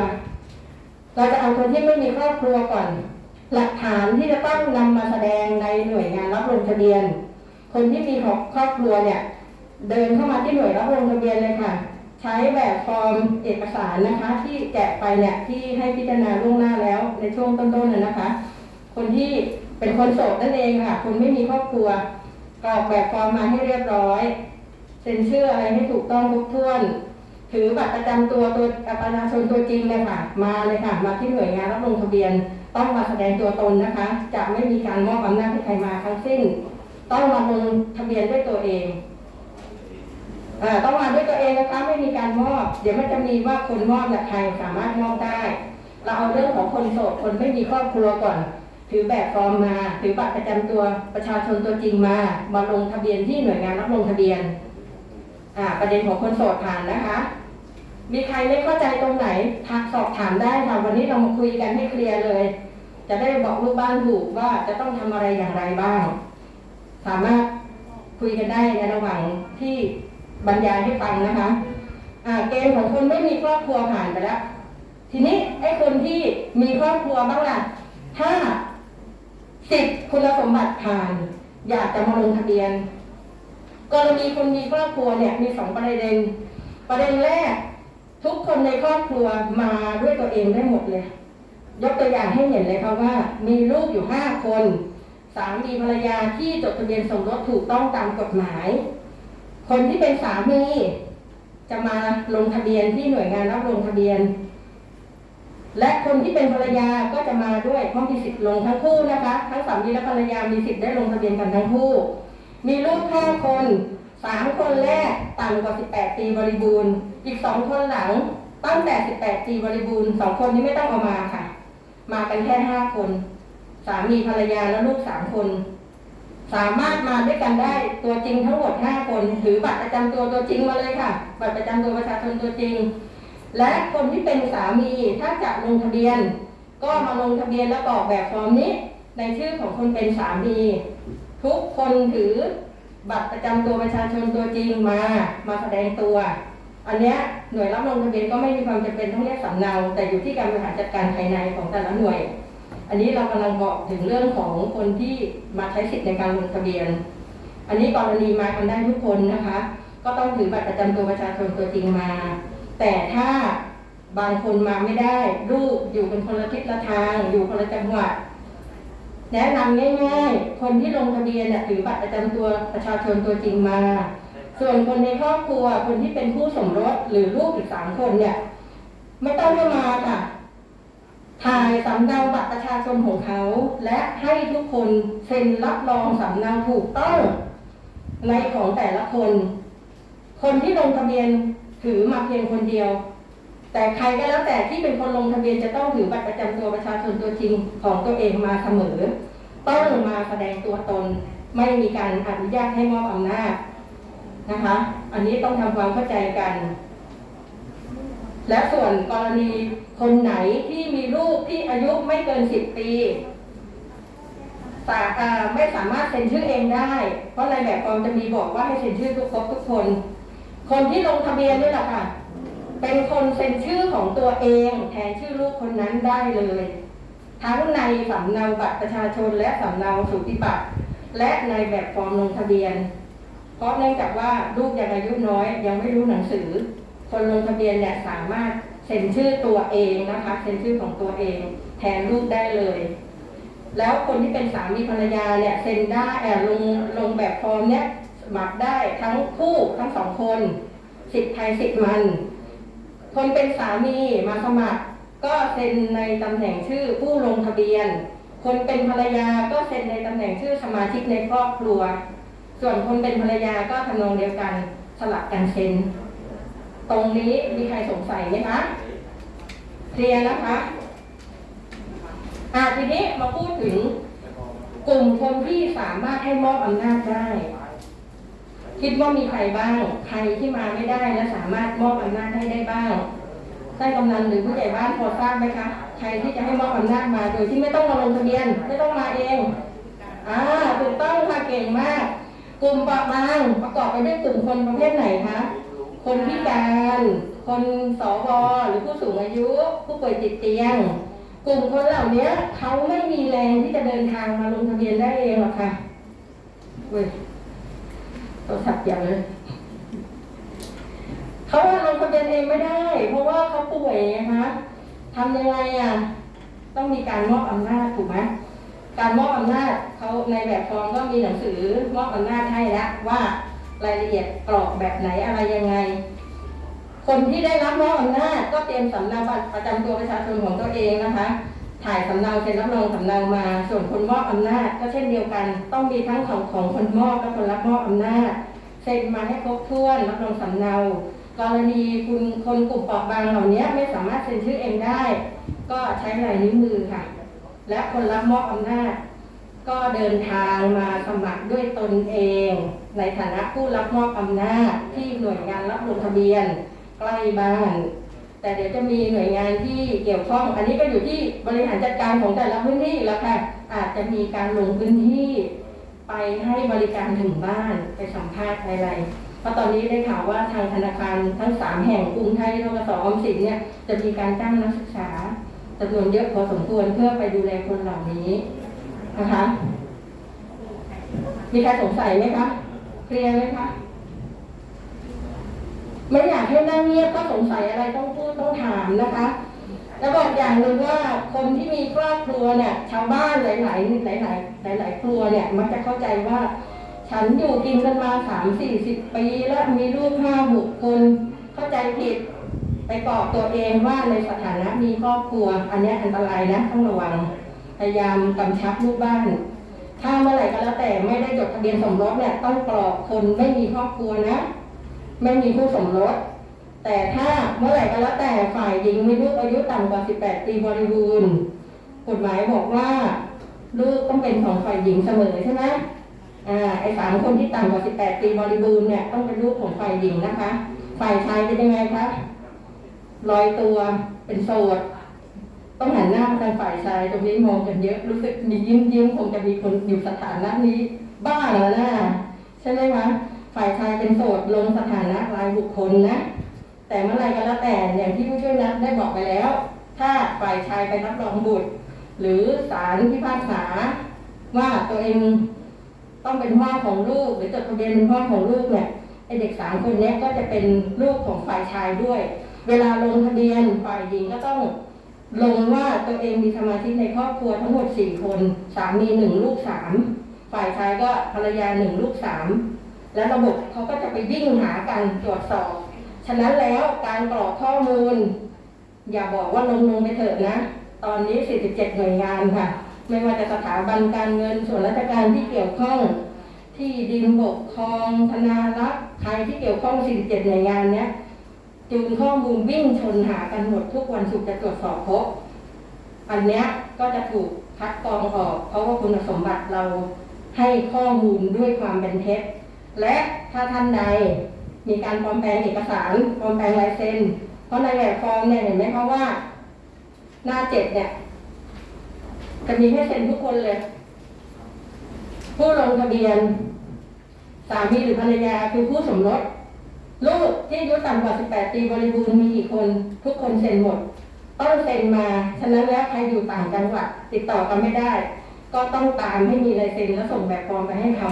เราจะเอาคนที่ไม่มีครอบครัวก่อน หลักฐานที่จะต้องนำมาแสดงในหน่วยงานรับลงทะเบียน คนที่มีครอบครัวเนี่ย เดินเข้ามาที่หน่วยรับลงทะเบียนเลยค่ะ ใช้แบบฟอร์มเอกสารนะคะ ที่แจกไปเนี่ยที่ให้พิจารณาล่วงหน้าแล้วในช่วงต้นๆน่ะนะคะ คนที่เป็นคนโสดนั่นเองค่ะคนไม่มีครอบครัวกรอกแบบฟอร์มมาให้เรียบร้อยเซ็นชื่ออะไรให้ถูกต้องครบถ้วน ถือบัตรประจำตัวตัวประชาชนตัวจริงเลยค่ะ มาเลยค่ะ มาที่หน่วยงานรับลงทะเบียน ต้องมาแสดงตัวตนนะคะ จะไม่มีการมอบอำนาจให้ใครมาทั้งสิ้น ต้องมาลงทะเบียนด้วยตัวเองอ่อต้องมาด้วยตัวเองนะคะไม่มีการมอบ เดี๋ยวมันจะมีว่าคนมอบเนี่ยใครสามารถมอบได้ เราเอาเรื่องของคนโสดคนไม่มีครอบครัวก่อน ถือแบบฟอร์มมา ถือบัตรประจำตัวประชาชนตัวจริงมา มาลงทะเบียนที่หน่วยงานรับลงทะเบียน ประเด็นของคนโสดผ่านนะคะ มีใครไม่เข้าใจตรงไหนทักสอบถามได้ค่ะวันนี้เรามาคุยกันให้เคลียร์เลย จะได้บอกลูกบ้านถูกว่าจะต้องทำอะไรอย่างไรบ้าง สามารถคุยกันได้ในระหว่างที่บรรยายให้ฟังนะคะอ่าเกณฑ์ของคนไม่มีครอบครัวผ่านไปแล้วทีนี้ไอ้คนที่มีครอบครัวบ้างล่ะถ้าสิบคุณสมบัติผ่าน อยากจะมาลงทะเบียน กรณีคนมีครอบครัวเนี่ยมีสองประเด็น ประเด็นแรก ทุกคนในครอบครัวมาด้วยตัวเองได้หมดเลย ยกตัวอย่างให้เห็นเลยค่ะว่า มีลูกอยู่ห้าคน สามีภรรยาที่จดทะเบียนสมรสถูกต้องตามกฎหมาย คนที่เป็นสามี จะมาลงทะเบียนที่หน่วยงานรับลงทะเบียน และคนที่เป็นภรรยาก็จะมาด้วยเพราะมีสิทธิ์ลงทั้งคู่นะคะ ทั้งสามีและภรรยามีสิทธิ์ได้ลงทะเบียนกันทั้งคู่ มีลูกห้าคนสามคนแรกต่ำกว่า 18 ปีบริบูรณ์ อีกสองคนหลังตั้งแต่ 18 ปีบริบูรณ์สองคนนี้ไม่ต้องเอามาค่ะ มากันแค่ห้าคน สามีภรรยาและลูกสามคน สามารถมาด้วยกันได้ตัวจริงทั้งหมดห้าคนถือบัตรประจำตัวตัวจริงมาเลยค่ะ บัตรประจำตัวประชาชนตัวจริง และคนที่เป็นสามีถ้าจะลงทะเบียน ก็มาลงทะเบียนแล้วกรอกแบบฟอร์มนี้ ในชื่อของคนเป็นสามี ทุกคนถือบัตรประจำตัวประชาชนตัวจริงมามาแสดงตัว อันเนี้ยหน่วยรับลงทะเบียนก็ไม่มีความจำเป็นต้องเรียกสำเนา แต่อยู่ที่การบริหารจัดการภายในของแต่ละหน่วย อันนี้เรากำลังบอกถึงเรื่องของคนที่มาใช้สิทธิ์ในการลงทะเบียน อันนี้กรณีมากันได้ทุกคนนะคะ ก็ต้องถือบัตรประจำตัวประชาชนตัวจริงมา แต่ถ้าบางคนมาไม่ได้ลูกอยู่เป็นคนละทิศละทาง อยู่คนละจังหวัด แนะนำง่ายๆ คนที่ลงทะเบียนเนี่ยถือบัตรประจำตัวประชาชนตัวจริงมา ส่วนคนในครอบครัว คนที่เป็นคู่สมรสหรือลูกอีกสามคนเนี่ย ไม่ต้องมาค่ะ ถ่ายสำเนาบัตรประชาชนของเขา และให้ทุกคนเซ็นรับรองสำเนาถูกต้องในของแต่ละคน คนที่ลงทะเบียนถือมาเพียงคนเดียว แต่ใครก็แล้วแต่ที่เป็นคนลงทะเบียนจะต้องถือบัตรประจำตัวประชาชนตัวจริงของตัวเองมาเสมอ ต้องมาแสดงตัวตน ไม่มีการอนุญาตให้มอบอำนาจนะคะ อันนี้ต้องทำความเข้าใจกัน และส่วนกรณีคนไหนที่มีลูกที่อายุไม่เกินสิบปีสาอ่ไม่สามารถเซ็นชื่อเองได้ เพราะในแบบฟอร์มจะมีบอกว่าให้เซ็นชื่อทุกครบทุกคน คนที่ลงทะเบียนนี่แหละค่ะ เป็นคนเซ็นชื่อของตัวเองแทนชื่อลูกคนนั้นได้เลย ทั้งในสำเนาบัตรประชาชนและสำเนาสุติบัตร และในแบบฟอร์มลงทะเบียน เพราะเนื่องจากว่าลูกยังอายุน้อยยังไม่รู้หนังสือ คนลงทะเบียนเนี่ยสามารถเซ็นชื่อตัวเองนะคะเซ็นชื่อของตัวเอง แทนลูกได้เลย แล้วคนที่เป็นสามีภรรยาเนี่ยเซ็นได้แอบลงลงแบบฟอร์มเนี่ยสมัครได้ทั้งคู่ทั้งสองคนสิทธิ์ใครสิทธิ์มัน คนเป็นสามีมาสมัคร ก็เซ็นในตำแหน่งชื่อผู้ลงทะเบียน คนเป็นภรรยาก็เซ็นในตำแหน่งชื่อสมาชิกในครอบครัว ส่วนคนเป็นภรรยาก็ทำนองเดียวกันสลับกันเซ็น ตรงนี้มีใครสงสัยไหมคะเคลียร์นะคะอ่าทีนี้มาพูดถึงกลุ่มคนที่สามารถให้มอบอำนาจได้ คิดว่ามีใครบ้าง ใครที่มาไม่ได้และสามารถมอบอำนาจให้ได้บ้างท่านกำนันหรือผู้ใหญ่บ้านพอทราบไหมคะ ใครที่จะให้มอบอำนาจมาโดยที่ไม่ต้องมาลงทะเบียน ไม่ต้องมาเอง อ่า ถูกต้องค่ะเก่งมาก กลุ่มเปราะบางประกอบไปด้วยกลุ่มคนประเภทไหนคะ คนพิการ คนสวหรือผู้สูงอายุ ผู้ป่วยติดเตียง กลุ่มคนเหล่านี้เขาไม่มีแรงที่จะเดินทางมาลงทะเบียนได้เองหรอกค่ะเว้ย โทรศัพท์อย่างเลยเขาลงทะเบียนเองไม่ได้ เพราะว่าเขาป่วยไงคะทำยังไงอะ ต้องมีการมอบอำนาจถูกไหมการมอบอำนาจเขาในแบบฟอร์มก็มีหนังสือมอบอำนาจให้แล้วว่ารายละเอียดกรอกแบบไหนอะไรยังไง คนที่ได้รับมอบอำนาจก็เตรียมสำเนาบัตรประจำตัวประชาชนของตัวเองนะคะ ถ่ายสำเนาเซ็นรับรองสำเนามา ส่วนคนมอบอำนาจ ก็เช่นเดียวกัน ต้องมีทั้งของของคนมอบและคนรับมอบอำนาจเซ็นมาให้ครบถ้วนรับรองสำเนากรณีคุณคนกลุ่มเปราะบางเหล่านี้ไม่สามารถเซ็นชื่อเองได้ ก็ใช้ลายนิ้วมือค่ะ และคนรับมอบอำนาจ ก็เดินทางมาสมัครด้วยตนเอง ในฐานะผู้รับมอบอำนาจที่หน่วยงานรับลงทะเบียน ใกล้บ้าน แต่เดี๋ยวจะมีหน่วยงานที่เกี่ยวข้อง อันนี้ก็อยู่ที่บริหารจัดการของแต่ละพื้นที่แล้วค่ะ อาจจะมีการลงพื้นที่ไปให้บริการถึงบ้านไปสัมภาษณ์อะไรเพราะตอนนี้ได้ข่าวว่าทางธนาคารทั้งสามแห่งกรุงไทยทกสออมสินเนี่ยจะมีการจ้างนักศึกษาจำนวนเยอะพอสมควรเพื่อไปดูแลคนเหล่านี้นะคะ มีใครสงสัยไหมคะ เคลียร์ไหมคะ ไม่อยากให้นั่งเงียบก็สงสัยอะไรต้องพูดต้องถามนะคะ แล้วบอกอย่างหนึ่งว่าคนที่มีครอบครัวเนี่ยชาวบ้านหลายๆหลายๆหลายๆครัวเนี่ยมักจะเข้าใจว่า ฉันอยู่กินกันมาสามสี่สิบปีแล้วมีลูกห้าหกคนเข้าใจผิดไปกอกตัวเองว่าในสถานะมีครอบครัว อันนี้อันตรายนะต้องระวังพยายามกำชับลูกบ้าน ถ้าเมื่อไหร่ก็แล้วแต่ไม่ได้จดทะเบียนสมรสเนี่ยต้องกรอกคนไม่มีครอบครัวนะ ไม่มีผู้สมรส แต่ถ้าเมื่อไหร่ก็แล้วแต่ฝ่ายหญิงมีลูกอายุต่ำกว่า 18 ปีบริบูรณ์กฎหมายบอกว่า ลูกต้องเป็นของฝ่ายหญิงเสมอใช่ไหมอ่าไอ้สามคนที่ต่ำกว่า 18 ปีบริบูรณ์เนี่ยต้องเป็นลูกของฝ่ายหญิงนะคะ ฝ่ายชายเป็นยังไงคะลอยตัวเป็นโสดต้องหันหน้ามาทางฝ่ายชายตรงนี้มองกันเยอะรู้สึกมียิ้มยิ้มคงจะมีคนอยู่สถานะนี้ บ้าแล้วนะใช่ไหมคะ ฝ่ายชายเป็นโสดลงสถานะรายบุคคลนะ แต่เมื่อไรก็แล้วแต่อย่างที่ผู้ช่วยนัดได้บอกไปแล้ว ถ้าฝ่ายชายไปรับรองบุตร หรือศาลพิพากษา ว่าตัวเองต้องเป็นพ่อของลูก หรือจดทะเบียนเป็นพ่อของลูกเนี่ยไอเด็กสามคนนี้ก็จะเป็นลูกของฝ่ายชายด้วย เวลาลงทะเบียนฝ่ายหญิงก็ต้องลงว่าตัวเองมีสมาชิกในครอบครัวทั้งหมดสี่คน สามีหนึ่งลูกสามฝ่ายชายก็ภรรยาหนึ่งลูกสาม และระบบเขาก็จะไปวิ่งหากันตรวจสอบ ฉะนั้นแล้วการกรอกข้อมูล อย่าบอกว่าลงลงไปเถิดนะ ตอนนี้ 47 หน่วยงานค่ะ ไม่ว่าจะสถาบันการเงินส่วนราชการที่เกี่ยวข้อง ที่ดินบกครองธนารักษ์ใครที่เกี่ยวข้อง 47 หน่วยงานเนี้ยจูนข้อมูลวิ่งชนหากันหมดทุกวันศุกร์จะตรวจสอบพบ อันเนี้ยก็จะถูกคัดกรองออก เพราะว่าคุณสมบัติเราให้ข้อมูลด้วยความเป็นเท็จ และถ้าท่านใดมีการปลอมแปลงเอกสารปลอมแปลงลายเซ็น เพราะในแบบฟอร์มเนี่ยเห็นไหมคะว่า หน้าเจ็ดเนี่ย จะมีให้เซ็นทุกคนเลย ผู้ลงทะเบียน สามีหรือภรรยาคือผู้สมรสลูกที่อายุต่ำกว่า 18 ปีบริบูรณ์มีกี่คน ทุกคนเซ็นหมด ต้องเซ็นมา ฉะนั้นแล้วใครอยู่ต่างจังหวัดติดต่อกันไม่ได้ ก็ต้องตามให้มีลายเซ็นแล้วส่งแบบฟอร์มไปให้เขา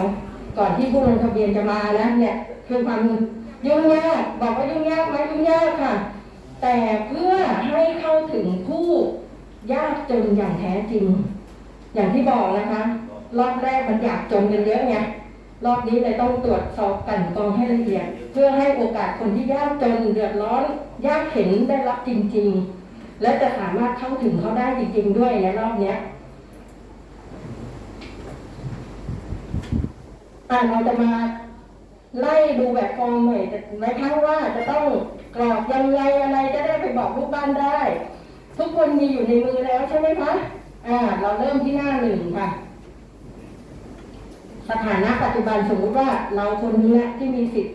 ก่อนที่ผู้ลงทะเบียนจะมานะเนี่ยคือความยุ่งยากบอกว่ายุ่งยากไหมยุ่งยากค่ะ แต่เพื่อให้เข้าถึงผู้ยากจนอย่างแท้จริง อย่างที่บอกนะคะ รอบแรกมันอยากจนกันเยอะไงรอบนี้เลยต้องตรวจสอบกันกองให้ละเอียด เพื่อให้โอกาสคนที่ยากจนเดือดร้อนยากเข็นได้รับจริง ๆ และจะสามารถเข้าถึงเขาได้จริง ๆ ด้วยในรอบเนี้ย่าเราจะมาไล่ดูแบบฟอร์มหน่อยแต่ไม่ทั้งว่าจะต้องกรอกยังไงอะไรจะได้ไปบอกลูกบ้านได้ ทุกคนมีอยู่ในมือแล้วใช่ไหมคะอ่า เราเริ่มที่หน้าหนึ่งค่ะ สถานะปัจจุบันสมมติว่าเราคนนี้ที่มีสิทธิ์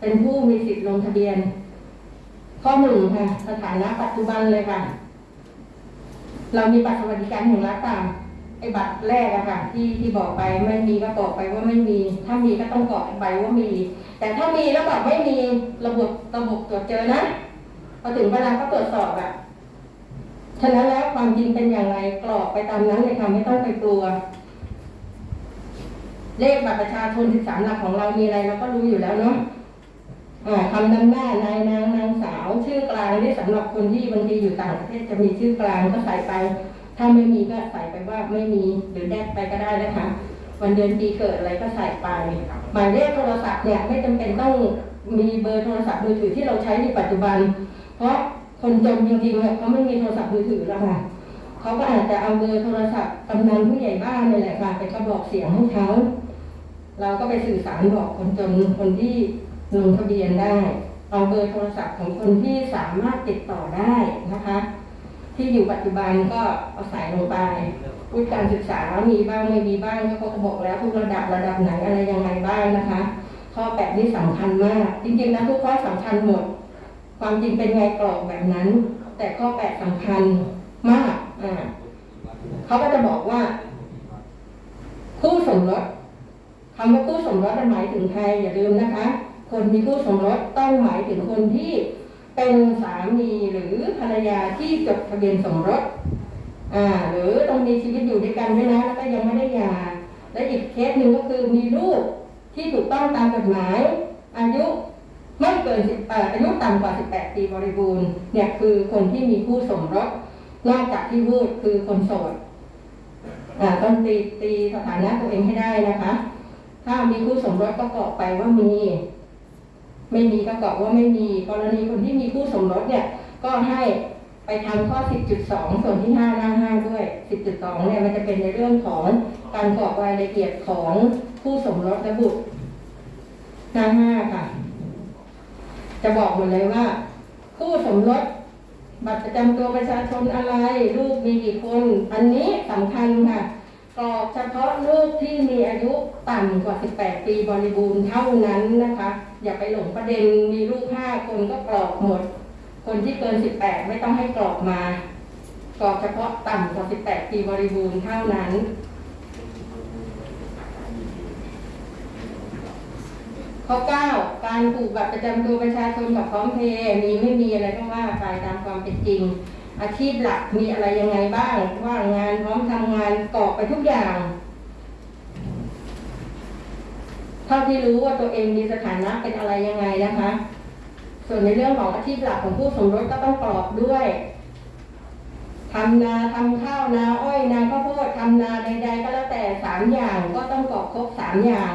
เป็นผู้มีสิทธิ์ลงทะเบียน ข้อหนึ่งค่ะ สถานะปัจจุบันเลยค่ะ เรามีบัตรสวัสดิการแห่งรัฐตาม ไอ้บัตรแรกอะค่ะที่ที่บอกไปไม่มีก็บอกไปว่าไม่มี ถ้ามีก็ต้องกรอกไปว่ามี แต่ถ้ามีแล้วแบบไม่มีระบบระบบตรวจเจอนะพอถึงเวลาก็ตรวจสอบอะฉะนั้นแล้วความจริงเป็นอย่างไรกรอกไปตามนั้นเลยค่ะไม่ต้องไปกลัว เลขบัตรประชาชน13หลักของเรามีอะไรเราก็รู้อยู่แล้วเนาะอ่าคำนำหน้านายนางนางสาว ชื่อกลางนี่สำหรับคนที่บางทีอยู่ต่างประเทศจะมีชื่อกลางก็ใส่ไป ถ้าไม่มีก็ใส่ไปว่าไม่มีหรือแดกไปก็ได้นะคะวันเดือนปีเกิดอะไรก็ใส่ไปหมายเลขโทรศัพท์เนี่ยไม่จำเป็นต้องมีเบอร์โทรศัพท์มือถือที่เราใช้ในปัจจุบัน เพราะคนจนจริงๆเนี่ยเขาไม่มีโทรศัพท์มือถือแล้วค่ะเขาก็อาจจะเอาเบอร์โทรศัพท์กำนันผู้ใหญ่บ้านนี่แหละค่ะไปกระบอกเสียงให้เขาเราก็ไปสื่อสารบอกคนจนคนที่ลงทะเบียนได้ เอาเบอร์โทรศัพท์ของคนที่สามารถติดต่อได้นะคะ ที่อยู่ปัจจุบันก็เอาใส่ลงไปวุฒิการศึกษามีบ้างไม่มีบ้างเขาก็บอกแล้วทุกระดับระดับไหนอะไรยังไงบ้างนะคะ ข้อแปดนี่สำคัญมาก จริงๆนะทุกข้อสำคัญหมด ความจริงเป็นไงกรอกแบบนั้น แต่ข้อแปดสำคัญมากอ่าเขาก็จะบอกว่า คู่สมรสคำว่าคู่สมรสหมายถึงใครอย่าลืมนะคะ คนมีคู่สมรสต้องหมายถึงคนที่ เป็นสามีหรือภรรยาที่จดทะเบียนสมรสอ่าหรือต้องมีชีวิตอยู่ด้วยกันด้วยนะแล้วก็ยังไม่ได้หย่าและอีกเคสหนึ่งก็คือมีลูกที่ถูกต้องตามกฎหมาย อายุไม่เกิน10เอ่ออายุต่ำกว่า 18 ปีบริบูรณ์เนี่ยคือคนที่มีคู่สมรสนอกจากที่พูดคือคนโสดอ่าต้องตีตีสถานะตัวเองให้ได้นะคะ ถ้ามีคู่สมรสก็กรอกไปว่ามี ไม่มีก็กรอกว่าไม่มี กรณีคนที่มีคู่สมรสเนี่ย ก็ให้ไปทำข้อ 10.2 ส่วนที่5หน้า5ด้วย 10.2 เนี่ยมันจะเป็นในเรื่องของการกรอกรายละเอียดของคู่สมรสและบุตรหน้า5ค่ะ จะบอกหมดเลยว่า คู่สมรสบัตรประจำตัวประชาชนอะไร ลูกมีกี่คน อันนี้สำคัญค่ะกรอกเฉพาะลูกที่มีอายุต่ำกว่า 18 ปีบริบูรณ์เท่านั้นนะคะ อย่าไปหลงประเด็นมีลูก5คนก็กรอกหมด คนที่เกิน18ไม่ต้องให้กรอกมากรอกเฉพาะต่ำกว่า18ปีบริบูรณ์เท่านั้นข้อ9การผูกบัตรประจำตัวประชาชนกับพร้อมเพย์มีไม่มีอะไรก็ว่าไปตามความเป็นจริง อาชีพหลักมีอะไรยังไงบ้าง ว่างงานพร้อมทำงานกรอกไปทุกอย่าง เท่าที่รู้ว่าตัวเองมีสถานะเป็นอะไรยังไงนะคะ ส่วนในเรื่องของอาชีพหลักของผู้สมรสก็ต้องกระกอกด้วยทำนาทำข้าวนาอ้อยนาข้าวโพดทำนาใดๆก็แล้วแต่สามอย่างก็ต้องกระกอกครบสามอย่าง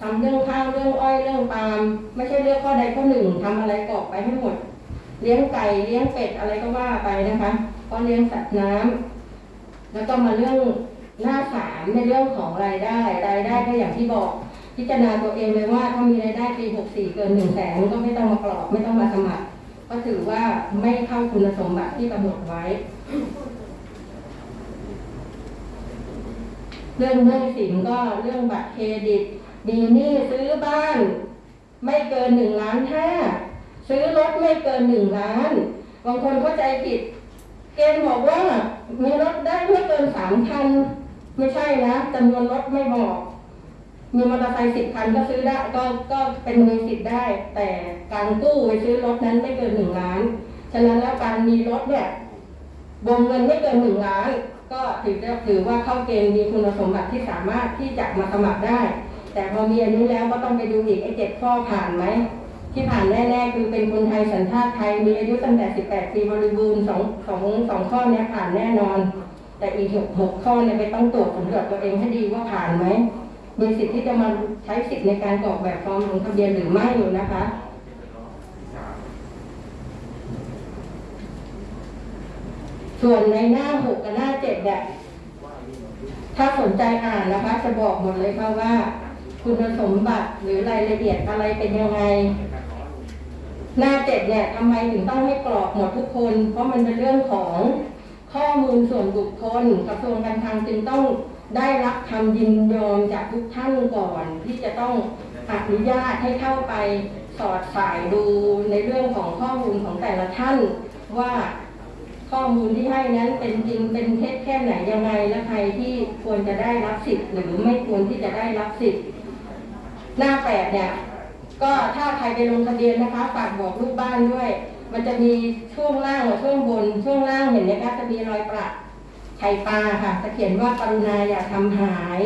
ทำเรื่องข้าวเรื่องอ้อยเรื่องปาล์มไม่ใช่เลือกข้อใดข้อหนึ่งทำอะไรกรอกไปให้หมด เลี้ยงไก่เลี้ยงเป็ดอะไรก็ว่าไปนะคะก็เลี้ยงสัตว์น้ำแล้วก็มาเรื่องหน้าสามในเรื่องของรายได้ รายได้ก็อย่างที่บอก พิจารณาตัวเองเลยว่าถ้ามีรายได้ปี 64 เกิน1แสนก็ไม่ต้องมากรอกไม่ต้องมาสมัคร ก็ถือว่าไม่เข้าคุณสมบัติที่กำหนดไว้ เรื่องหนี้สินก็เรื่องบัตรเครดิต มีหนี้ซื้อบ้าน ไม่เกินหนึ่งล้านห้าซื้อรถไม่เกินหนึ่งล้านบางคนเข้าใจผิด เกณฑ์บอกว่ามีรถได้ไม่เกินสามคัน ไม่ใช่นะจำนวนรถไม่บอก มีมอเตอร์ไซค์สิบคันก็ซื้อได้ก็ก็เป็นมีสิทธิ์ได้ แต่การกู้ไปซื้อรถนั้นไม่เกินหนึ่งล้าน ฉะนั้นแล้วการมีรถเนี่ยวงเงินไม่เกินหนึ่งล้าน ก็ถือได้ถือว่าเข้าเกณฑ์มีคุณสมบัติที่สามารถที่จะมาสมัครได้ แต่พอมีอันนี้แล้วก็ต้องไปดูอีกไอ้เจ็ดข้อผ่านไหมที่ผ่านแน่ๆคือเป็นคนไทยสัญชาติไทยมีอายุตั้งแต่18ปีบริบูรณ์สองสองสองข้อเนี้ยผ่านแน่นอน แต่อีกหกหกข้อเนี่ยไปต้องตรวจสำรวจตัวเองให้ดีว่าผ่านไหม มีสิทธิ์ที่จะมาใช้สิทธิ์ในการกรอกแบบฟอร์มลงทะเบียนหรือไม่อยู่นะคะส่วนในหน้าหกกับหน้าเจ็ดเนี่ยถ้าสนใจอ่านนะคะ จะบอกหมดเลยค่ะว่า คุณสมบัติหรือรายละเอียดอะไรเป็นยังไง หน้าเจ็ดเนี่ยทำไมถึงต้องให้กรอกหมดทุกคน เพราะมันเป็นเรื่องของข้อมูลส่วนบุคคลกระทรวงการคลังจึงต้อง ได้รับคำยินยอมจากทุกท่านก่อนที่จะต้องอนุญาตให้เข้าไปสอดสายดูในเรื่องของข้อมูลของแต่ละท่านว่าข้อมูลที่ให้นั้นเป็นจริงเป็นเท็จแค่ไหนยังไงและใครที่ควรจะได้รับสิทธิ์หรือไม่ควรที่จะได้รับสิทธิ์ หน้าแปดเนี่ยก็ถ้าใครไปลงทะเบียนนะคะฝากบอกลูกบ้านด้วย มันจะมีช่วงล่างกับช่วงบนช่วงล่างเห็นไหมคะจะมีรอยประ ไข่ปลาค่ะจะเขียนว่ากรุณาอย่าทำหาย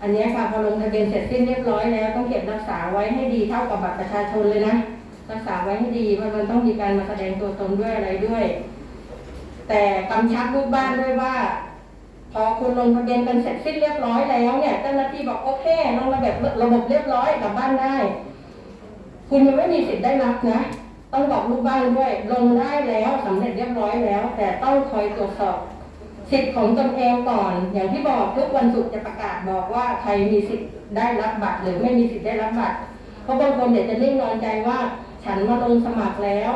อันนี้ค่ะพอลงทะเบียนเสร็จสิ้นเรียบร้อยแล้ว ต้องเก็บรักษาไว้ให้ดีเท่ากับบัตรประชาชนเลยนะรักษาไว้ให้ดีเพราะมันต้องมีการมาแสดงตัวตนด้วยอะไรด้วย แต่กำชับลูกบ้านด้วยว่า พอคุณลงทะเบียนกันเสร็จสิ้นเรียบร้อยแล้วเนี่ยเจ้าหน้าที่บอกโอเคลงระบบระบบเรียบร้อยกลับบ้านได้ คุณยังไม่มีสิทธิ์ได้รับนะต้องบอกลูกบ้านด้วย ลงได้แล้วสำเร็จเรียบร้อยแล้ว แต่ต้องคอยตรวจสอบ สิทธิ์ของตนเองก่อน อย่างที่บอกทุกวันศุกร์จะประกาศบอกว่าใครมีสิทธิ์ได้รับบัตรหรือไม่มีสิทธิ์ได้รับบัตรเพราะบางคนเดี๋ยวจะนิ่งนอนใจว่า ฉันมาลงสมัครแล้ว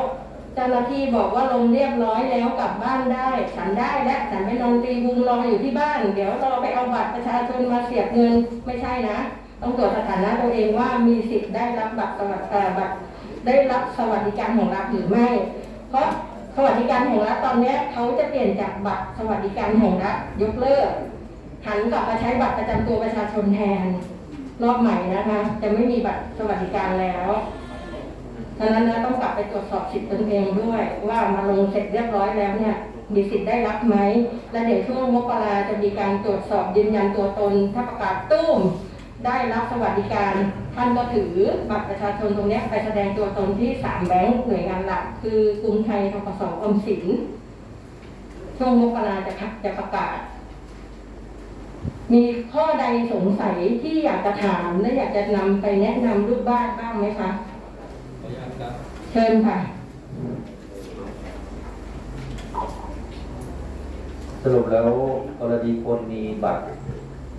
เจ้าหน้าที่บอกว่าลงเรียบร้อยแล้วกลับบ้านได้ ฉันได้แล้วฉันไปนอนตีวุงรออยู่ที่บ้าน เดี๋ยวรอไปเอาบัตรประชาชนมาเสียบเงินไม่ใช่นะต้องตรวจสถานะตัวเองว่ามีสิทธิ์ได้รับบัตรสวัสดิการบัตรได้รับสวัสดิการของรัฐหรือไม่ เพราะ สวัสดิการแห่งรัฐตอนนี้เขาจะเปลี่ยนจากบัตรสวัสดิการแห่งรัฐยกเลิกหันกลับมาใช้บัตรประจำตัวประชาชนแทนรอบใหม่นะคะจะไม่มีบัตรสวัสดิการแล้วฉะนั้นนะต้องกลับไปตรวจสอบสิทธิ์ตนเองด้วย ว่ามาลงเสร็จเรียบร้อยแล้วเนี่ยมีสิทธิ์ได้รับไหม และเดี๋ยวช่วงมกราจะมีการตรวจสอบยืนยันตัวตน ถ้าประกาศตุ้ม ได้รับสวัสดิการท่านก็ถือบัตรประชาชนตรงเนี้ยไปแสดงตัวตนที่สามแบงก์หน่วยงานหลัก คือกรุงไทยทกสออมสิน ช่วงมกราจะพักจะประกาศ มีข้อใดสงสัยที่อยากจะถามและอยากจะนำไปแนะนำลูกบ้านบ้างไหมคะขออนุญาตครับเชิญค่ะสรุปแล้วกรณีคนมีบัตร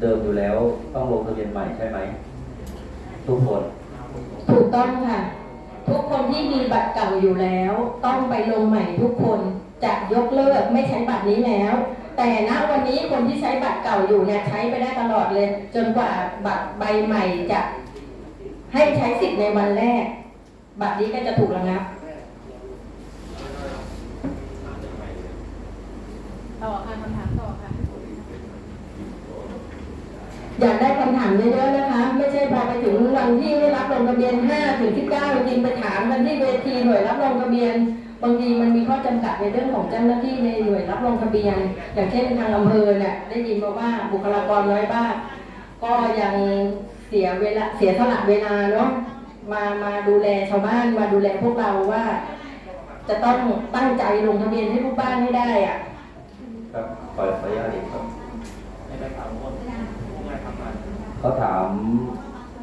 เดิมอยู่แล้วต้องลงทะเบียนใหม่ใช่ไหม ทุกคน ถูกต้องค่ะ ทุกคนที่มีบัตรเก่าอยู่แล้ว ต้องไปลงใหม่ทุกคนจะยกเลิกไม่ใช้บัตรนี้แล้ว แต่ณวันนี้คนที่ใช้บัตรเก่าอยู่เนี่ยใช้ไปได้ตลอดเลย จนกว่าบัตรใบใหม่จะให้ใช้สิทธิ์ในวันแรก บัตรนี้ก็จะถูกระงับต่อค่ะคำถามต่อค่ะ อยากได้คำถามเยอะๆนะคะ ไม่ใช่พอไปถึงวันที่ได้รับลงทะเบียน5ถึง19จริงไปถามกันที่เวทีหน่วยรับลงทะเบียน บางทีมันมีข้อจำกัดในเรื่องของเจ้าหน้าที่ในหน่วยรับลงทะเบียน อย่างเช่นทางอำเภอเนี่ยได้ยินมาว่าบุคลากรน้อยบ้างก็ยังเสียเวลาเสียสละเวลาเนาะมามาดูแลชาวบ้านมาดูแลพวกเราว่า จะต้องตั้งใจลงทะเบียนให้ลูกบ้านให้ได้อะครับขอขออนุญาตอีกครับในใบข่าวว่าผู้งานทำงาน เขาถาม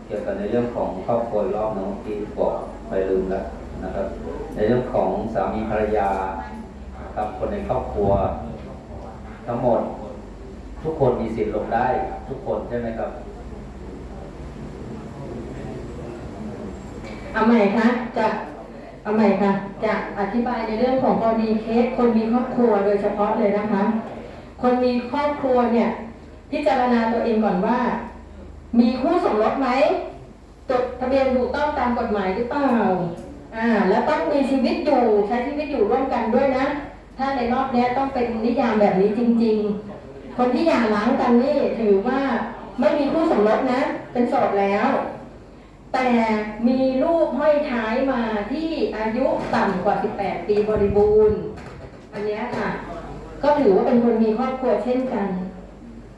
เกี่ยวกับในเรื่องของครอบครัวรอบหนึงที่บอกไปลืมแล้วนะครับ ในเรื่องของสามีภรรยาครับคนในครอบครัว ทั้งหมดทุกคนมีสิทธิ์ลงได้ ทุกคนใช่ไหมครับเอาใหม่คะจะเอาใหม่ค่ะจะอธิบายในเรื่องของกรณีเคสคนมีครอบครัวโดยเฉพาะเลยนะคะ คนมีครอบครัวเนี่ยพิจารณาตัวเองก่อนว่า มีคู่สมรสไหมจดทะเบียนถูกต้องตามกฎหมายหรือเปล่าอ่า แล้วต้องมีชีวิตอยู่ใช้ชีวิตอยู่ร่วมกันด้วยนะ ถ้าในรอบนี้ต้องเป็นนิยามแบบนี้จริง ๆ คนที่หย่าร้างกันนี่ถือว่าไม่มีคู่สมรสนะ เป็นโสดแล้ว แต่มีลูกห้อยท้ายมาที่อายุต่ำกว่า 18 ปีบริบูรณ์ อันนี้ค่ะ ก็ถือว่าเป็นคนมีครอบครัวเช่นกัน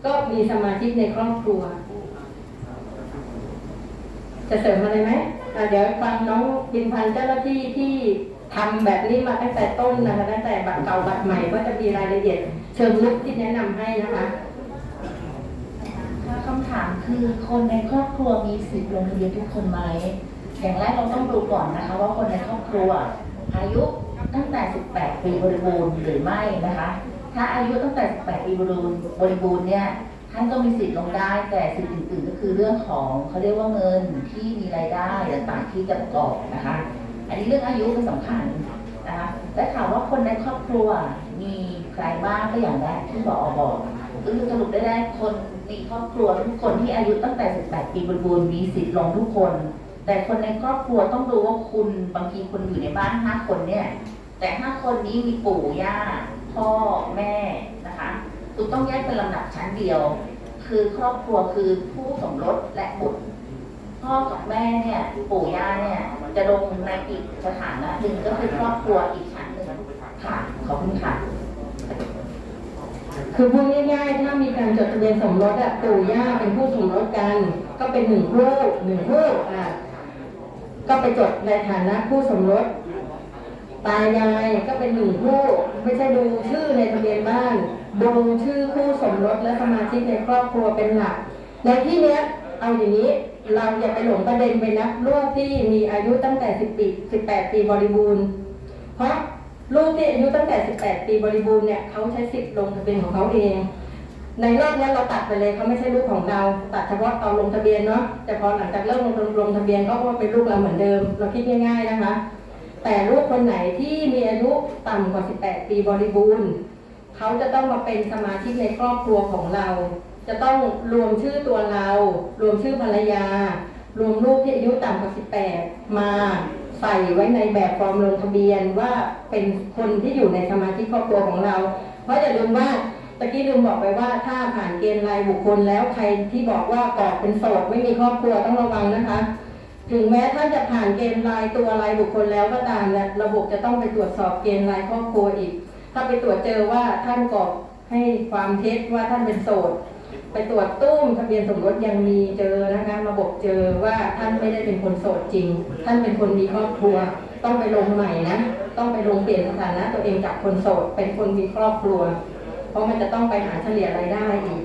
ก็มีสมาชิกในครอบครัว จะเสริมอะไรไหมเดี๋ยวฟังน้องพินพันเจ้าหน้าที่ที่ทำแบบนี้มาตั้งแต่ต้นนะคะตั้งแต่บัตรเก่าบัตรใหม่ก็จะมีรายละเอียด เชิงลึกที่แนะนำให้นะคะค่ะคำถามคือคนในครอบครัวมีสิทธิ์ลงทะเบียนทุกคนไหมอย่างแรกเราต้องดูก่อนนะคะ ว่าคนในครอบครัว อายุตั้งแต่ 18 ปีบริบูรณ์หรือไม่นะคะ ถ้าอายุตั้งแต่ 18 ปีบริบูรณ์บริบูรณ์เนี่ย ท่านก็มีสิทธิ์ลงได้ แต่สิทธิ์อื่นๆก็คือเรื่องของเขาเรียกว่าเงินที่มีรายได้ต่างๆที่จะประกอบนะคะ อันนี้เรื่องอายุเป็นสำคัญนะคะและถามว่าคนในครอบครัวมีใครบ้างก็อย่างแรกที่บอกบอกก็คือสรุปได้แรกคนมีครอบครัวทุกคนที่อายุตั้งแต่ 18 ปีบริบูรณ์มีสิทธิ์ลงทุกคน แต่คนในครอบครัวต้องดูว่าคุณบางทีคุณอยู่ในบ้าน 5 คนเนี่ยแต่ 5 คนนี้มีปู่ย่าพ่อแม่นะคะ คุณต้องแยกเป็นลำดับชั้นเดียว คือครอบครัวคือผู้สมรสและบุตร พ่อกับแม่เนี่ยปู่ย่าเนี่ยจะลงในอีกสถานะหนึ่งก็คือครอบครัวอีกชั้นหนึ่งค่ะขอบคุณค่ะคือพูดง่ายๆ ถ้ามีการจดทะเบียนสมรสอะปู่ย่าเป็นผู้สมรสกัน ก็เป็นหนึ่งคู่หนึ่งคู่อะก็ไปจดในฐานะผู้สมรสตายายก็เป็นหนึ่งคู่ไม่ใช่ดูชื่อในทะเบียนบ้าน ดูชื่อคู่สมรสและสมาชิกในครอบครัวเป็นหลัก ในที่เนี้ยเอาอย่างนี้เราอย่าไปหลงประเด็นไปนับลูกที่มีอายุตั้งแต่10ปี18 ปีบริบูรณ์ เพราะลูกที่อายุตั้งแต่ 18 ปีบริบูรณ์เนี่ยเขาใช้สิทธิ์ลงทะเบียนของเขาเอง ในรอบนี้เราตัดไปเลยเขาไม่ใช่ลูกของเราตัดเฉพาะตอนลงทะเบียนเนาะแต่พอหลังจากเริ่มลงลงทะเบียนก็ว่าเป็นลูกเราเหมือนเดิม เราคิดง่าย ๆนะคะ แต่ลูกคนไหนที่มีอายุต่ำกว่า 18 ปีบริบูรณ์ เขาจะต้องมาเป็นสมาชิกในครอบครัวของเรา จะต้องรวมชื่อตัวเรา รวมชื่อภรรยา รวมลูกที่อายุต่ำกว่า 18 มาใส่ไว้ในแบบฟอร์มลงทะเบียนว่าเป็นคนที่อยู่ในสมาชิกครอบครัวของเรา เพราะอย่าลืมว่าตะกี้ลืมบอกไปว่าถ้าผ่านเกณฑ์รายบุคคลแล้วใครที่บอกว่ากอกเป็นโสดไม่มีครอบครัวต้องระวังนะคะ ถึงแม้ท่านจะผ่านเกณฑ์รายตัวรายบุคคลแล้วก็ตามเนี่ยระบบจะต้องไปตรวจสอบเกณฑ์รายครอบครัวอีก ถ้าไปตรวจเจอว่าท่านกรอให้ความเท็จว่าท่านเป็นโสด ไปตรวจตู้มทะเบียนสมรสยังมีเจอนะคะระบบเจอว่าท่านไม่ได้เป็นคนโสดจริง ท่านเป็นคนมีครอบครัว ต้องไปลงใหม่นะ ต้องไปลงเปลี่ยนสถานะตัวเองจากคนโสดเป็นคนมีครอบครัว เพราะมันจะต้องไปหาเฉลี่ยรายได้อีก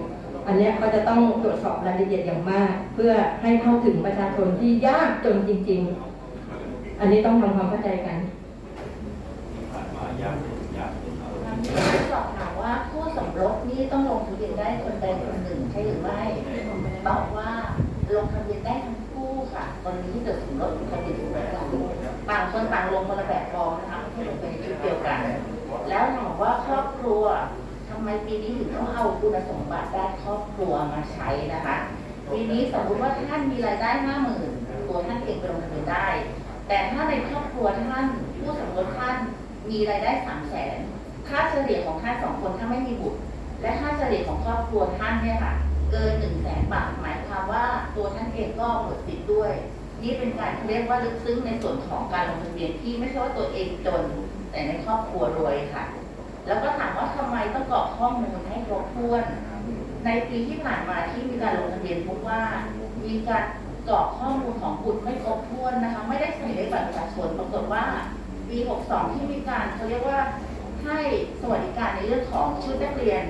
อันนี้ก็จะต้องตรวจสอบรายละเอียดอย่างมาก เพื่อให้เข้าถึงประชาชนที่ยากจนจริง ๆ อันนี้ต้องทำความเข้าใจกัน สอบถามว่าคู่สมรสนี่ต้องลงทะเบียนได้คนใดคนหนึ่งใช่หรือไม่ตอบว่าลงทะเบียนได้ทั้งคู่ค่ะ ตอนนี้ที่จดสมรสทะเบียนสมรสกันต่างคนต่างลงคนละแบบฟอร์มนะคะไม่ใช่ลงไปในชุดเดียวกัน แล้วถามว่าครอบครัวทำไมปีนี้ถึงต้องเอาคุณสมบัติด้านครอบครัวมาใช้นะคะปีนี้สมมติว่าท่านมีรายได้ห้าหมื่นตัวท่านเองไปลงทะเบียนได้ แต่ถ้าในครอบครัวท่านผู้สมรสท่านมีรายได้สามแสน ค่าเฉลี่ยของท่านสองคนถ้าไม่มีบุตร และค่าเฉลี่ยของครอบครัวท่านเนี่ยค่ะ เกินหนึ่งแสนบาทหมายความว่าตัวท่านเองก็หมดสิทธิ์ด้วย นี่เป็นการเรียกว่าลึกซึ้งในส่วนของการลงทะเบียนที่ไม่ใช่ว่าตัวเองจน แต่ในครอบครัวรวยค่ะ แล้วก็ถามว่าทำไมต้องกรอกข้อมูลให้ครบถ้วน ในปีที่ผ่านมาที่มีการลงทะเบียนพบว่ามีการกรอกข้อมูลของบุตรไม่ครบถ้วนนะคะ ไม่ได้ใส่เลขบัตรประชาชนปรากฏว่าปี 62 ที่มีการเขาเรียกว่า ให้สวัสดิการในเรื่องของชุดนักเรียน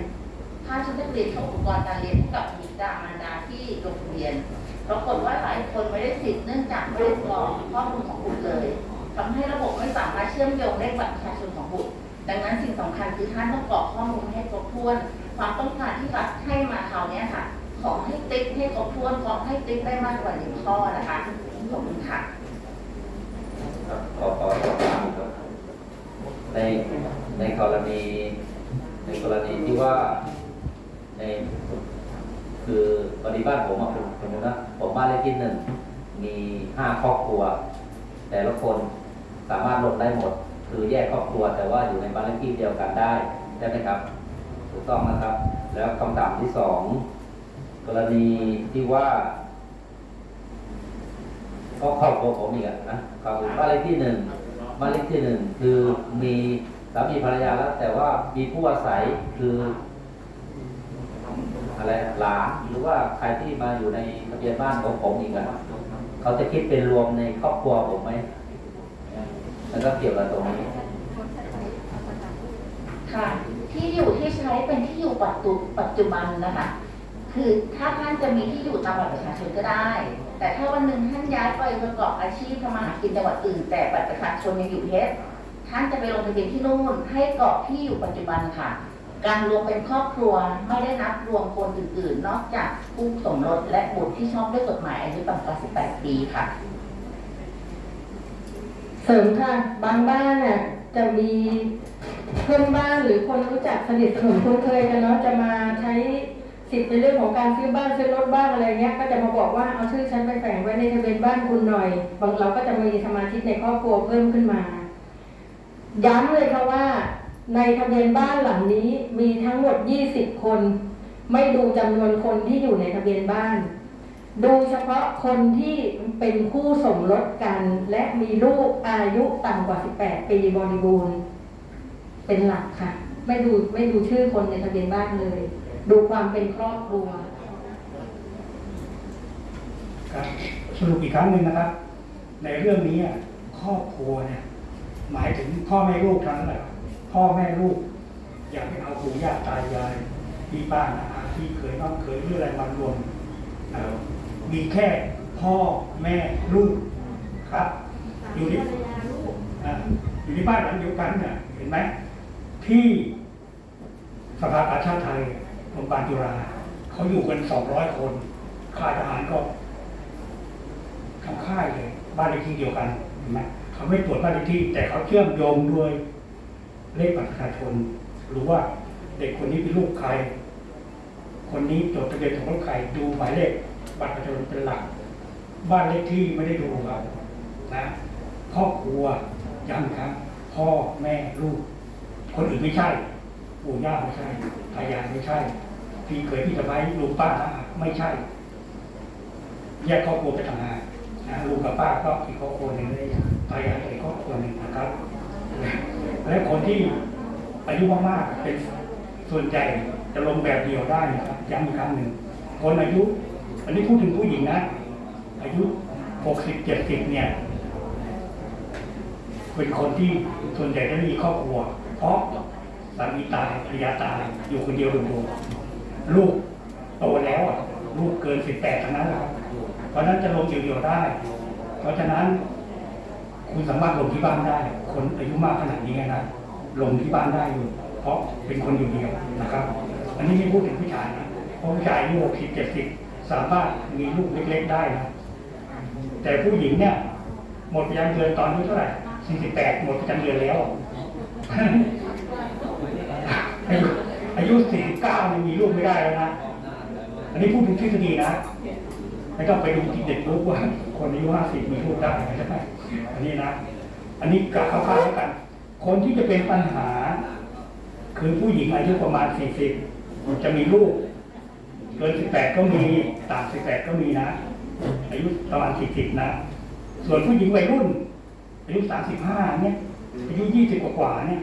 ค่าชุดนักเรียนของอุปกรณ์การเรียนให้กับบิดามารดาที่ลงทะเบียนปรากฏว่าหลายคนไม่ได้สิทธิ์เนื่องจากไม่ได้กรอกข้อมูลของบุตรเลยทำให้ระบบไม่สามารถเชื่อมโยงเลขบัตรประชาชนของบุตร ดังนั้นสิ่งสำคัญคือท่านต้องกรอกข้อมูลให้ครบถ้วน ความต้องการที่รัฐให้มาคราวนี้ค่ะ ขอให้ติ๊กให้ครบถ้วนขอให้ติ๊กได้มากกว่าหนึ่งข้อนะคะขอบคุณค่ะครับขอขอขอถามครับ ในในกรณีในกรณีที่ว่าในคือปฏิบ้านผมอะผมสมมตินะผมบ้านเลขที่หนึ่งมีห้าครอบครัว แต่ละคนสามารถลงได้หมด คือแยกครอบครัวแต่ว่าอยู่ในบ้านเลขที่เดียวกันได้ใช่ไหมครับ ถูกต้องนะครับ แล้วคำถามที่สองกรณีที่ว่าก็ครอบครัวผมอีกอะนะครับบ้านเลขที่หนึ่ง บ้านเลขที่หนึ่งคือมีสามีภรรยาแล้ว แต่ว่ามีผู้อาศัยคืออะไรหลานหรือว่าใครที่มาอยู่ในทะเบียนบ้านของผมอีกอะเขาจะคิดเป็นรวมในครอบครัวผมไหมแล้วก็เกี่ยวกับตรงนี้ค่ะที่อยู่ที่ใช้เป็นที่อยู่ปัจจุปัจจุบันนะคะคือถ้าท่านจะมีที่อยู่ตามบัตรประชาชนก็ได้ แต่ถ้าวันหนึ่งท่านย้ายไปประกอบอาชีพทำมาหากินจังหวัดอื่น แต่บัตรประชาชนยังอยู่เพชรท่านจะไปลงทะเบียนที่นู่นให้กรอกที่อยู่ปัจจุบันค่ะ การรวมเป็นครอบครัวไม่ได้นับรวมคนอื่นๆ นอกจากผู้สมรสและบุตรที่ชอบด้วยกฎหมายอายุต่ำกว่า 18 ปีค่ะ เสริมค่ะบางบ้านน่ะจะมีเพื่อนบ้านหรือคนรู้จักสนิทสนมคุ้นเคยกันเนาะจะมาใช้ สิทธิ์ในเรื่องของการซื้อบ้านซื้อรถบ้านอะไรเงี้ยก็จะมาบอกว่าเอาชื่อฉันไปแฝงไว้ในทะเบียนบ้านคุณหน่อย บางเราก็จะมีสมาชิกในครอบครัวเพิ่มขึ้นมา ย้ำเลยค่ะว่า ในทะเบียนบ้านหลังนี้มีทั้งหมด 20 คน ไม่ดูจำนวนคนที่อยู่ในทะเบียนบ้าน ดูเฉพาะคนที่เป็นคู่สมรสกัน และมีลูกอายุต่ำกว่า 18 ปีบริบูรณ์ เป็นหลักค่ะ ไม่ดูไม่ดูชื่อคนในทะเบียนบ้านเลย ดูความเป็นครอบครัวครับสรุปอีกครั้งหนึ่งนะครับ ในเรื่องนี้อะครอบครัวเนี่ยหมายถึงพ่อแม่ลูกทั้งนั้นแหละพ่อแม่ลูก อย่าไปเอาปู่ย่าตายายพี่ป้านาอาที่เคยน้องเคยหรืออะไรมารวมเอ่อมีแค่พ่อแม่ลูกครับ อยู่ในอ่าอยู่ในบ้านหลังเดียวกันเนี่ยเห็นไหมที่สภากาชาติไทย โรงพยาบาลจุฬาเขาอยู่กันสองร้อยคนค่ายทหารก็ทำค่ายเลย บ้านเลขที่เดียวกันเห็นไหมเขาไม่ตรวจบ้านเลขที่ แต่เขาเชื่อมโยงด้วยเลขบัตรประชาชนรู้ว่าเด็กคนนี้เป็นลูกใคร คนนี้จดทะเบียนสมรสใครดูหมายเลขบัตรประชาชนเป็นหลัก บ้านเลขที่ไม่ได้ดูครับนะครอบครัวย้ำครับ พ่อแม่ลูก คนอื่นไม่ใช่ ปู่ย่าไม่ใช่ตายายไม่ใช่ พี่เคยพี่สะพ้ายลุงป้าไม่ใช่ แยกครอบครัวไปต่างากนะลุงกับป้าก็อีกครอบครัวหนึ่งเลยตายายอีกครอบครัวหนึ่งนะครับ และคนที่อายุมากๆเป็นส่วนใหญ่จะลงแบบเดียวได้นะครับย้ำอีกครั้งหนึ่งคนอายุ อันนี้พูดถึงผู้หญิงนะ อายุหกสิบเจ็ดสิบเนี่ยเป็นคนที่ส่วนใหญ่จะมีครอบครัว เพราะามีตายภรรยาตายอยู่คนเดียวโดดๆลูกโตแล้วอะลูกเกินสิบแปดทั้งนั้นและครับเพราะนั้นจะลงเดี่ยวๆได้ เพราะฉะนั้น คุณสามารถลงที่บ้านได้ คนอายุมากขนาดนี้นะลงที่บ้านได้อยู่ เพราะเป็นคนอยู่เดียวนะครับ อันนี้ไม่พูดถึงผู้ชายนะเพราะผู้ชายอายุหกสิบเจ็ดสิบสามารถมีลูกเล็กๆได้นะแต่ผู้หญิงเนี่ย หมดประจำเดือนตอนอายุเท่าไหร่สี่สิบแปดหมดประจำเดือนแล้ว อายุสี่เก้ายังมีลูกไม่ได้แล้วนะ อันนี้พูดถึงทฤษฎีนะไม่ต้องไปดูที่เด็กรู้ว่า คนอายุห้าสิบมีลูกได้ไหมใช่ไหมอันนี้นะ อันนี้กลับเข้าข้างแล้วกัน คนที่จะเป็นปัญหา คือผู้หญิงอายุประมาณสี่สิบจะมีลูกเกินสิบแปดก็มีต่ำสิบแปดก็มีนะ อายุประมาณสี่สิบนะ ส่วนผู้หญิงวัยรุ่น อายุสามสิบห้าเนี่ยอายุยี่สิบกว่าเนี่ย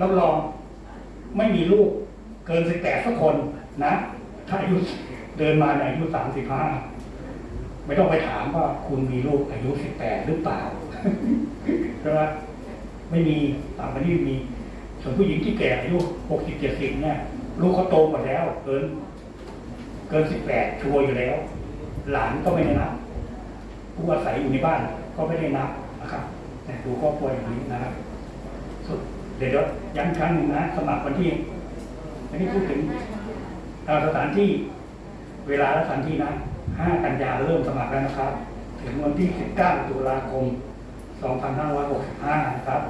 รับรอง ไม่มีลูกเกินสิบแปดสักคนนะถ้าอายุเดินมาในอายุสามสิบห้าไม่ต้องไปถามว่าคุณมีลูกอายุสิบแปดหรือเปล่าใช่ไหมไม่มีต่างประเทศมีส่วนผู้หญิงที่แก่อายุหกสิบเจ็ดสิบเนี่ย ลูกเขาโตหมดแล้ว เกิน เกินสิบแปดชัวร์อยู่แล้ว หลานก็ไม่ได้นับผู้อาศัยอยู่ในบ้านก็ไม่ได้นับนะครับ แต่ดูครอบครัวอย่างนี้นะครับ ดเดี๋ยวย้ำครั้งหนึ่งนะสมัครวันที่อันนี้พูดถึงเอ่อสถานที่เวลาและสถานที่นะ 5 กันยาเริ่มสมัครแล้วนะครับ ถึงวันที่ 19 ตุลาคม 2565 นะครับ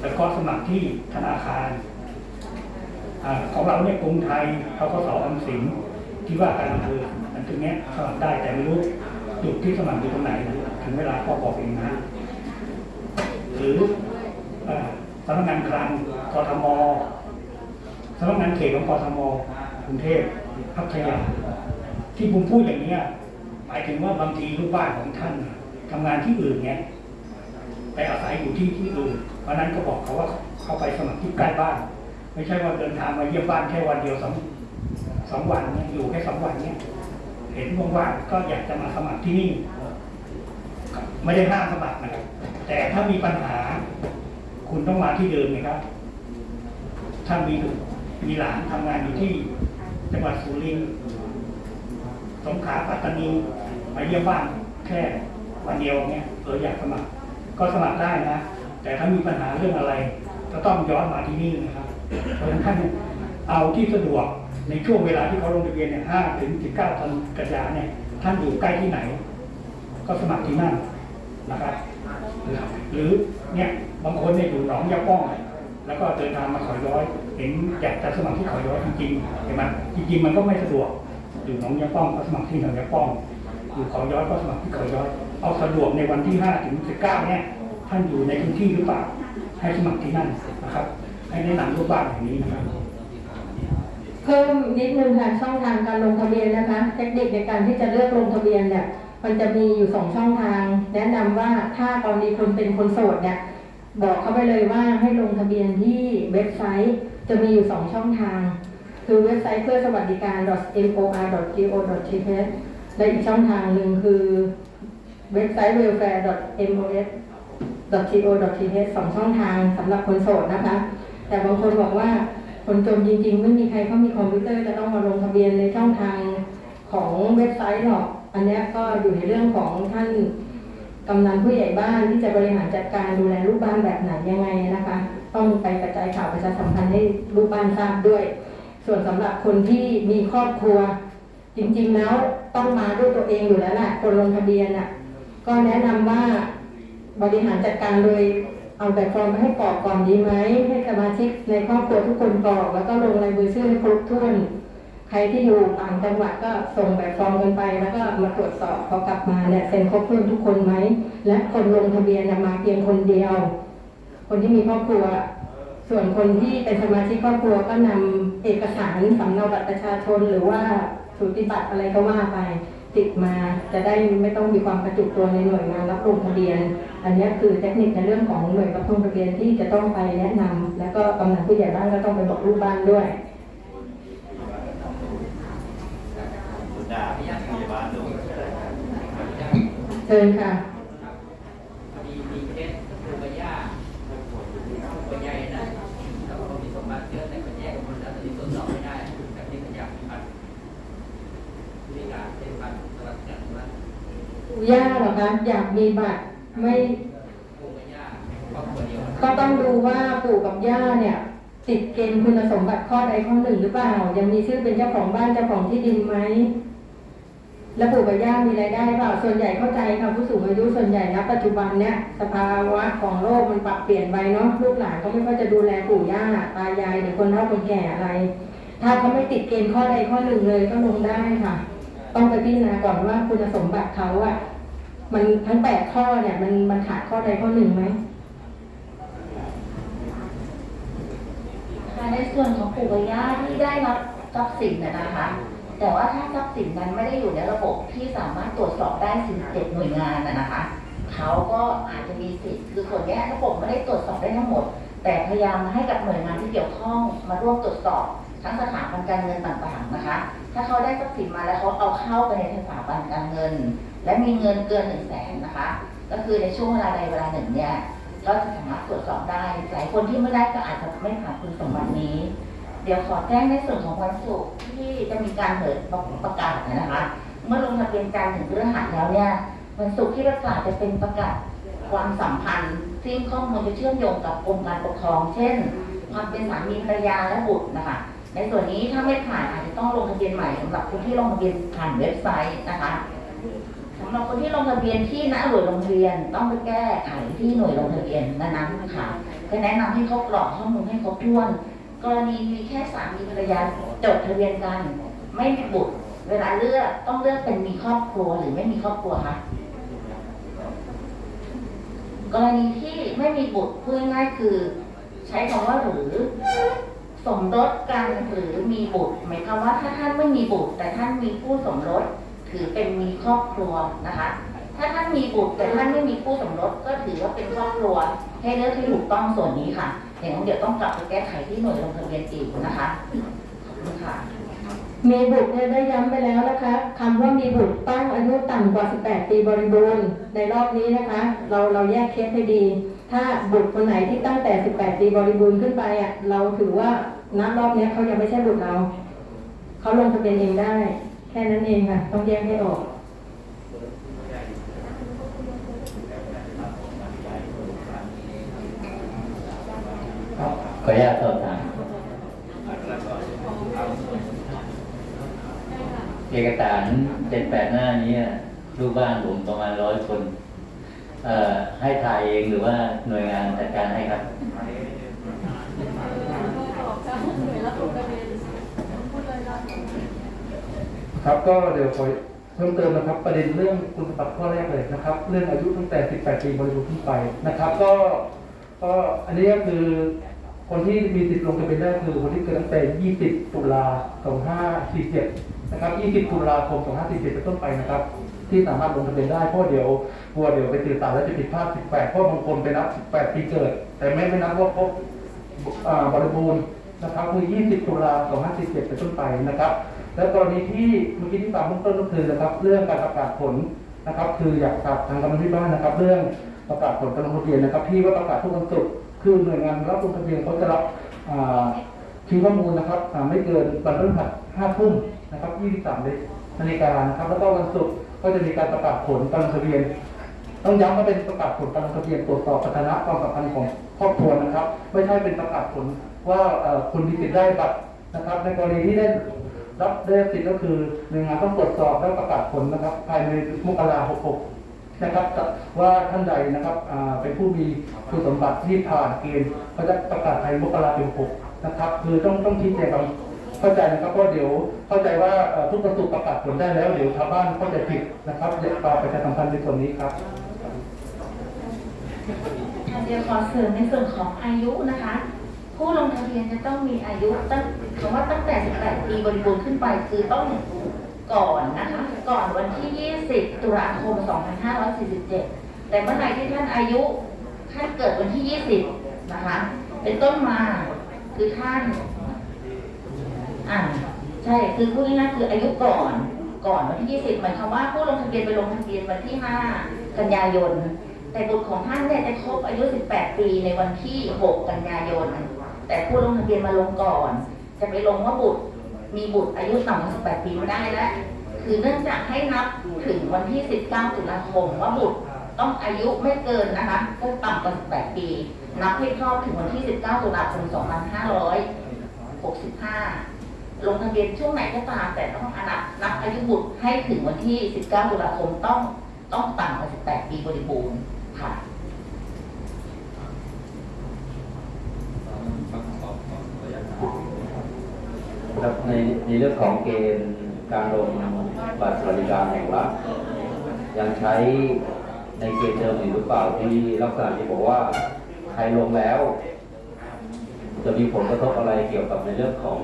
แล้วก็สมัครที่ธนาคารอของเราเนี่ยกรุงไทยเขาก็สอออมสินที่ว่าการอำเภออันตรงเนี้ยสมัครได้แต่ไม่รู้จุดที่สมัครอยู่ตรงไหน ถึงเวลาก็บอกเองนะ หรือ สำนักงานคลังกทมสำนักงานเขตของกทมกรุงเทพพัทยาที่ผมพูดอย่างเนี้ยหมายถึงว่าบางทีลูกบ้านของท่านน่ะทำงานที่อื่นเนี้ยไปอาศัยอยู่ที่ที่อื่นเพราะฉะนั้นก็บอกเขาว่าเขาไปสมัครที่ใกล้บ้าน ไม่ใช่ว่าเดินทางมาเยี่ยมบ้านแค่วันเดียวสองสองวันเนี่ยอยู่แค่สองวันเนี่ยเห็นว่างๆก็อยากจะมาสมัครที่นี่ ไม่ได้ห้ามสมัครนะครับแต่ถ้ามีปัญหา คุณต้องมาที่เดิมนะครับถ้านมีลูกมีหลานทำงานอยู่ที่จังหวัดสุรินทร์สงขลาปัตตานีมาเยี่ยมบ้านแค่วันเดียวเนี่ยเอออยากสมัคร ก็สมัครได้นะ แต่ถ้ามีปัญหาเรื่องอะไร ก็ต้องย้อนมาที่นี่นะครับ เพราะฉะนั้นท่านเอาที่สะดวกในช่วงเวลาที่เขาลงทะเบียนเนี่ยห้าถึงสิบเก้ากันยาเนี่ย ท่านอยู่ใกล้ที่ไหน ก็สมัครที่นั่นนะครับ หรือ เนี่ยบางคนเนี่ยอยู่หนองยาป้องแล้วก็เดินทางมาขาย้อย เห็นอยากจะสมัครที่ขาย้อยจริงๆเห็นไหมจริงๆมันก็ไม่สะดวก อยู่หนองยาป้องก็สมัครที่หนองยาป้อง อยู่ขาย้อยก็สมัครที่ขาย้อย เอาสะดวกในวันที่ห้าถึงสิบเก้าเนี่ยท่านอยู่ในพื้นที่หรือเปล่า ให้สมัครที่นั่นนะครับ ให้แนะนำลูกบ้านอย่างนี้นะครับเพิ่มนิดนึงค่ะช่องทางการลงทะเบียนนะคะ เทคนิคในการที่จะเลือกลงทะเบียนเนี่ย มันจะมีอยู่สองช่องทาง แนะนำว่าถ้ากรณีคนเป็นคนโสดเนี่ย บอกเขาไปเลยว่าให้ลงทะเบียนที่เว็บไซต์จะมีอยู่สองช่องทาง คือเว็บไซต์เพื่อสวัสดิการ .mor.go.th และอีกช่องทางหนึ่งคือเว็บไซต์ welfare.mos.go.th สองช่องทางสำหรับคนโสดนะคะ แต่บางคนบอกว่าคนจนจริงๆ ไม่มีใครเขามีคอมพิวเตอร์จะต้องมาลงทะเบียนในช่องทางของเว็บไซต์หรอก อันนี้ก็อยู่ในเรื่องของท่านกำนันผู้ใหญ่บ้านที่จะบริหารจัดการดูแลลูกบ้านแบบไหนยังไงนะคะ ต้องไปกระจายข่าวประชาสัมพันธ์ให้ลูกบ้านทราบด้วย ส่วนสำหรับคนที่มีครอบครัว จริงๆแล้วต้องมาด้วยตัวเองอยู่แล้วแหละคนลงทะเบียนอะก็แนะนำว่าบริหารจัดการโดยเอาแบบฟอร์มไปให้กรอกก่อนดีไหมให้สมาชิกในครอบครัวทุกคนกรอกแล้วก็ลงลายมือชื่อให้ครบถ้วน ใครที่อยู่ต่างจังหวัดก็ส่งแบบฟอร์มกันไปแล้วก็มาตรวจสอบพอกลับมาเนี่ยเซ็นครบถ้วนทุกคนไหม และคนลงทะเบียนน่ะมาเพียงคนเดียว คนที่มีครอบครัว ส่วนคนที่เป็นสมาชิกครอบครัวก็นำเอกสารสำเนาบัตรประชาชนหรือว่าสูติบัตรอะไรก็ว่าไปติดมาจะได้ไม่ต้องมีความกระจุกตัวในหน่วยงานรับลงทะเบียน อันนี้คือเทคนิคในเรื่องของหน่วยรับลงทะเบียนที่จะต้องไปแนะนำแล้วก็กำนันผู้ใหญ่บ้านก็ต้องไปบอกลูกบ้านด้วย คุณดาพยาพยาบาลดูเชิญค่ะมีมีเคสปูปย่าปูใหญ่นะแล้วก็มีสมบัติเยอะแต่มันแยกกันหมดแล้วตอนนี้ตรวจสอบไม่ได้แต่ที่มันอยากมีบัตรมีการเป็นบัตรสวัสดิการว่าปู่ย่าเหรอคะอยากมีบัตรไม่ปูปย่าครอบครัวเดียวก็ต้องดูว่าปู่กับย่าเนี่ย ติดเกณฑ์คุณสมบัติข้อใดข้อหนึ่งหรือเปล่า ยังมีชื่อเป็นเจ้าของบ้านเจ้าของที่ดินไหม แล้วปู่กับย่ามีรายได้เปล่าส่วนใหญ่เข้าใจค่ะผู้สูงอายุส่วนใหญ่ณปัจจุบันเนี่ยสภาวะของโลกมันปรับเปลี่ยนไปเนาะลูกหลานก็ไม่ค่อยจะดูแลปู่ย่าตายายหรือคนเฒ่าคนแก่อะไร ถ้าเขาไม่ติดเกณฑ์ข้อใดข้อหนึ่งเลยก็ลงได้ค่ะ ต้องไปพิจารณาก่อนว่าคุณสมบัติเขาอะมันทั้งแปดข้อเนี่ย มันมันขาดข้อใดข้อหนึ่งไหมในส่วนของปู่กับย่าที่ได้รับทรัพย์สินนะคะ แต่ว่าถ้าทรัพย์สินนั้นไม่ได้อยู่ในระบบที่สามารถตรวจสอบได้47หน่วยงานนะนะคะเขาก็อาจจะมีสิทธิ์คือส่วนนี้ระบบไม่ได้ตรวจสอบได้ทั้งหมด แต่พยายามให้กับหน่วยงานที่เกี่ยวข้องมาร่วมตรวจสอบทั้งสถาบันการเงินต่างๆนะคะ ถ้าเขาได้ทรัพย์สินมาแล้วเขาเอาเข้าไปในสถาบันการเงิน และมีเงินเกินหนึ่งแสนนะคะ ก็คือในช่วงเวลาใดเวลาหนึ่งเนี่ยก็จะสามารถตรวจสอบได้ หลายคนที่ไม่ได้ก็อาจจะไม่ผ่านคุณสมบัตินี้ เดี๋ยวขอแจ้งในส่วนของวันศุกร์ที่จะมีการเผยประกาศนะคะ เมื่อลงทะเบียนจันทร์ถึงเพฤหัสแล้วเนี่ยวันศุกร์ที่ประกาศจะเป็นประกาศความสัมพันธ์ซึ่งข้อมูลจะเชื่อมโยงกับกรมการปกครอง เช่น ความเป็นสามีภรรยาและบุตรนะคะในส่วนนี้ถ้าไม่ผ่านอาจจะต้องลงทะเบียนใหม่สำหรับคนที่ลงทะเบียนผ่านเว็บไซต์นะคะสำหรับคนที่ลงทะเบียนที่ณหน่วยลงทะเบียนต้องไปแก้ไขที่หน่วยลงทะเบียนนั้นๆค่ะก็แนะนำให้เขากรอกข้อมูลให้ครบถ้วน กรณีมีแค่สามีภรรยาจดทะเบียนกัน ไม่มีบุตร เวลาเลือกต้องเลือกเป็นมีครอบครัวหรือไม่มีครอบครัวคะกรณีที่ไม่มีบุตรพูดง่ายคือ ใช้คำว่าหรือสมรสกันหรือมีบุตรหมายความว่าถ้าท่านไม่มีบุตร แต่ท่านมีผู้สมรสถือเป็นมีครอบครัวนะคะ ถ้าท่านมีบุตรแต่ท่านไม่มีคู่สมรสก็ถือว่าเป็นครอบครัว ให้เลือกที่ถูกต้องส่วนนี้ค่ะ อย่างนั้นเดี๋ยวต้องกลับไปแก้ไขที่หน่วยลงทะเบียนอีกนะคะค่ะมีบุตรเนี่ยได้ย้ำไปแล้วนะคะคำว่ามีบุตรต้องอายุต่ำกว่า 18 ปีบริบูรณ์ในรอบนี้นะคะ เราเราแยกเคสให้ดี ถ้าบุตรคนไหนที่ตั้งแต่ 18 ปีบริบูรณ์ขึ้นไปอะเราถือว่าณรอบนี้เขายังไม่ใช่บุตรเรา เขาลงทะเบียนเองได้ แค่นั้นเองค่ะ ต้องแยกให้ออก ครับ ข ออนุญาตสอบถามเอกสารเจ็ดแปดหน้านี้ลูกบ้านผมประมาณร้อยคนให้ถ่ายเองหรือว่าหน่วยงานจัดการให้ครับครับก็เดี๋ยวขอเพิ่มเติมนะครับ ประเด็นเรื่องคุณสมบัติข้อแรกเลยนะครับ เรื่องอายุตั้งแต่ 18 ปีบริบูรณ์ขึ้นไปนะครับ ก็ก็อันนี้ก็คือ คนที่มีสิทธิ์ลงทะเบียนได้คือคนที่เกิดตั้งแต่ 20 ตุลา 2547 นะครับ 20 ตุลาคม 2547 เป็นต้นไปนะครับ ที่สามารถลงทะเบียนได้เพราะเดี๋ยวกลัวเดี๋ยวไปสื่อสารแล้วจะผิดพลาด 18 เพราะบางคนไปนับ 18 ปีเกิด แต่ไม่ไม่นับว่าครบอ่าบริบูรณ์นะครับคือ 20 ตุลา 2547 เป็นต้นไปนะครับ แล้วกรณีที่เมื่อกี้ที่ฟังเบื้องต้นก็คือนะครับเรื่องการประกาศผลนะครับ คืออยากฝากทางกรรมธิการนะครับ เรื่องประกาศผลการลงทะเบียนนะครับ ที่ว่าประกาศทุกวันศุกร์ คือหน่วยงานรับลงทะเบียนเขาจะรับอ่าคีย์ข้อมูลนะครับไม่เกินวันพฤหัส5ทุ่มนะครับ23นาฬิกานะครับ แล้วก็วันศุกร์ก็จะมีการประกาศผลการลงทะเบียน ต้องย้ำว่าเป็นประกาศผลการลงทะเบียนตรวจสอบสถานะความสัมพันธ์ของครอบครัวนะครับ ไม่ใช่เป็นประกาศผลว่าคุณมีสิทธิ์ได้บัตรนะครับ ในกรณีที่ได้รับได้สิทธิ์ก็คือหน่วยงานต้องตรวจสอบและประกาศผลนะครับ ภายในมกราหกหก นะครับว่าท่านใดนะครับเป็นผู้มีคุณสมบัติที่ผ่านเกณฑ์เขาจะประกาศภายมกราคมหกนะครับ คือต้องต้องชี้แจงความเข้าใจนะครับเพราะเดี๋ยวเข้าใจว่าทุกประตูประกาศผลได้แล้ว เดี๋ยวชาวบ้านเข้าใจผิดนะครับเดี๋ยวฝากประชาสัมพันธ์ในส่วนนี้ครับเดี๋ยวขอเสริมในส่วนของอายุนะคะ ผู้ลงทะเบียนจะต้องมีอายุตั้งคำว่าตั้งแต่ 18 ปีบริบูรณ์ขึ้นไปคือต้อง ก่อนนะคะ ก่อนวันที่ 20 ตุลาคม 2547 แต่เมื่อไหร่ที่ท่านอายุท่านเกิดวันที่ 20 นะคะ เป็นต้นมาคือท่านอ่าใช่คือพูดง่ายๆคืออายุก่อนก่อนวันที่ 20หมายความว่าผู้ลงทะเบียนไปลงทะเบียนวันที่ 5 กันยายน แต่บุตรของท่านเนี่ยจะครบอายุ 18 ปีในวันที่ 6 กันยายน แต่ผู้ลงทะเบียนมาลงก่อน จะไปลงว่าบุตร มีบุตรอายุต่ำกว่า18ปีไม่ได้แล้วคือเนื่องจากให้นับถึงวันที่ 19 ตุลาคมว่าบุตรต้องอายุไม่เกินนะคะก็ต่ำกว่า 18 ปี นับให้ครอบถึงวันที่ 19 ตุลาคม 2565 ลงทะเบียนช่วงไหนก็ตามแต่ต้องอนับนับอายุบุตรให้ถึงวันที่ 19 ตุลาคมต้องต้องต่ำกว่า 18 ปีบริบูรณ์ค่ะ ครับในในเรื่องของเกณฑ์การลงบัตรสวัสดิการแห่งรัฐยังใช้ในเกณฑ์เดิมอยู่หรือเปล่าที่ลักษณะที่บอกว่าใครลงแล้ว จะมีผลกระทบอะไรเกี่ยวกับในเรื่องของ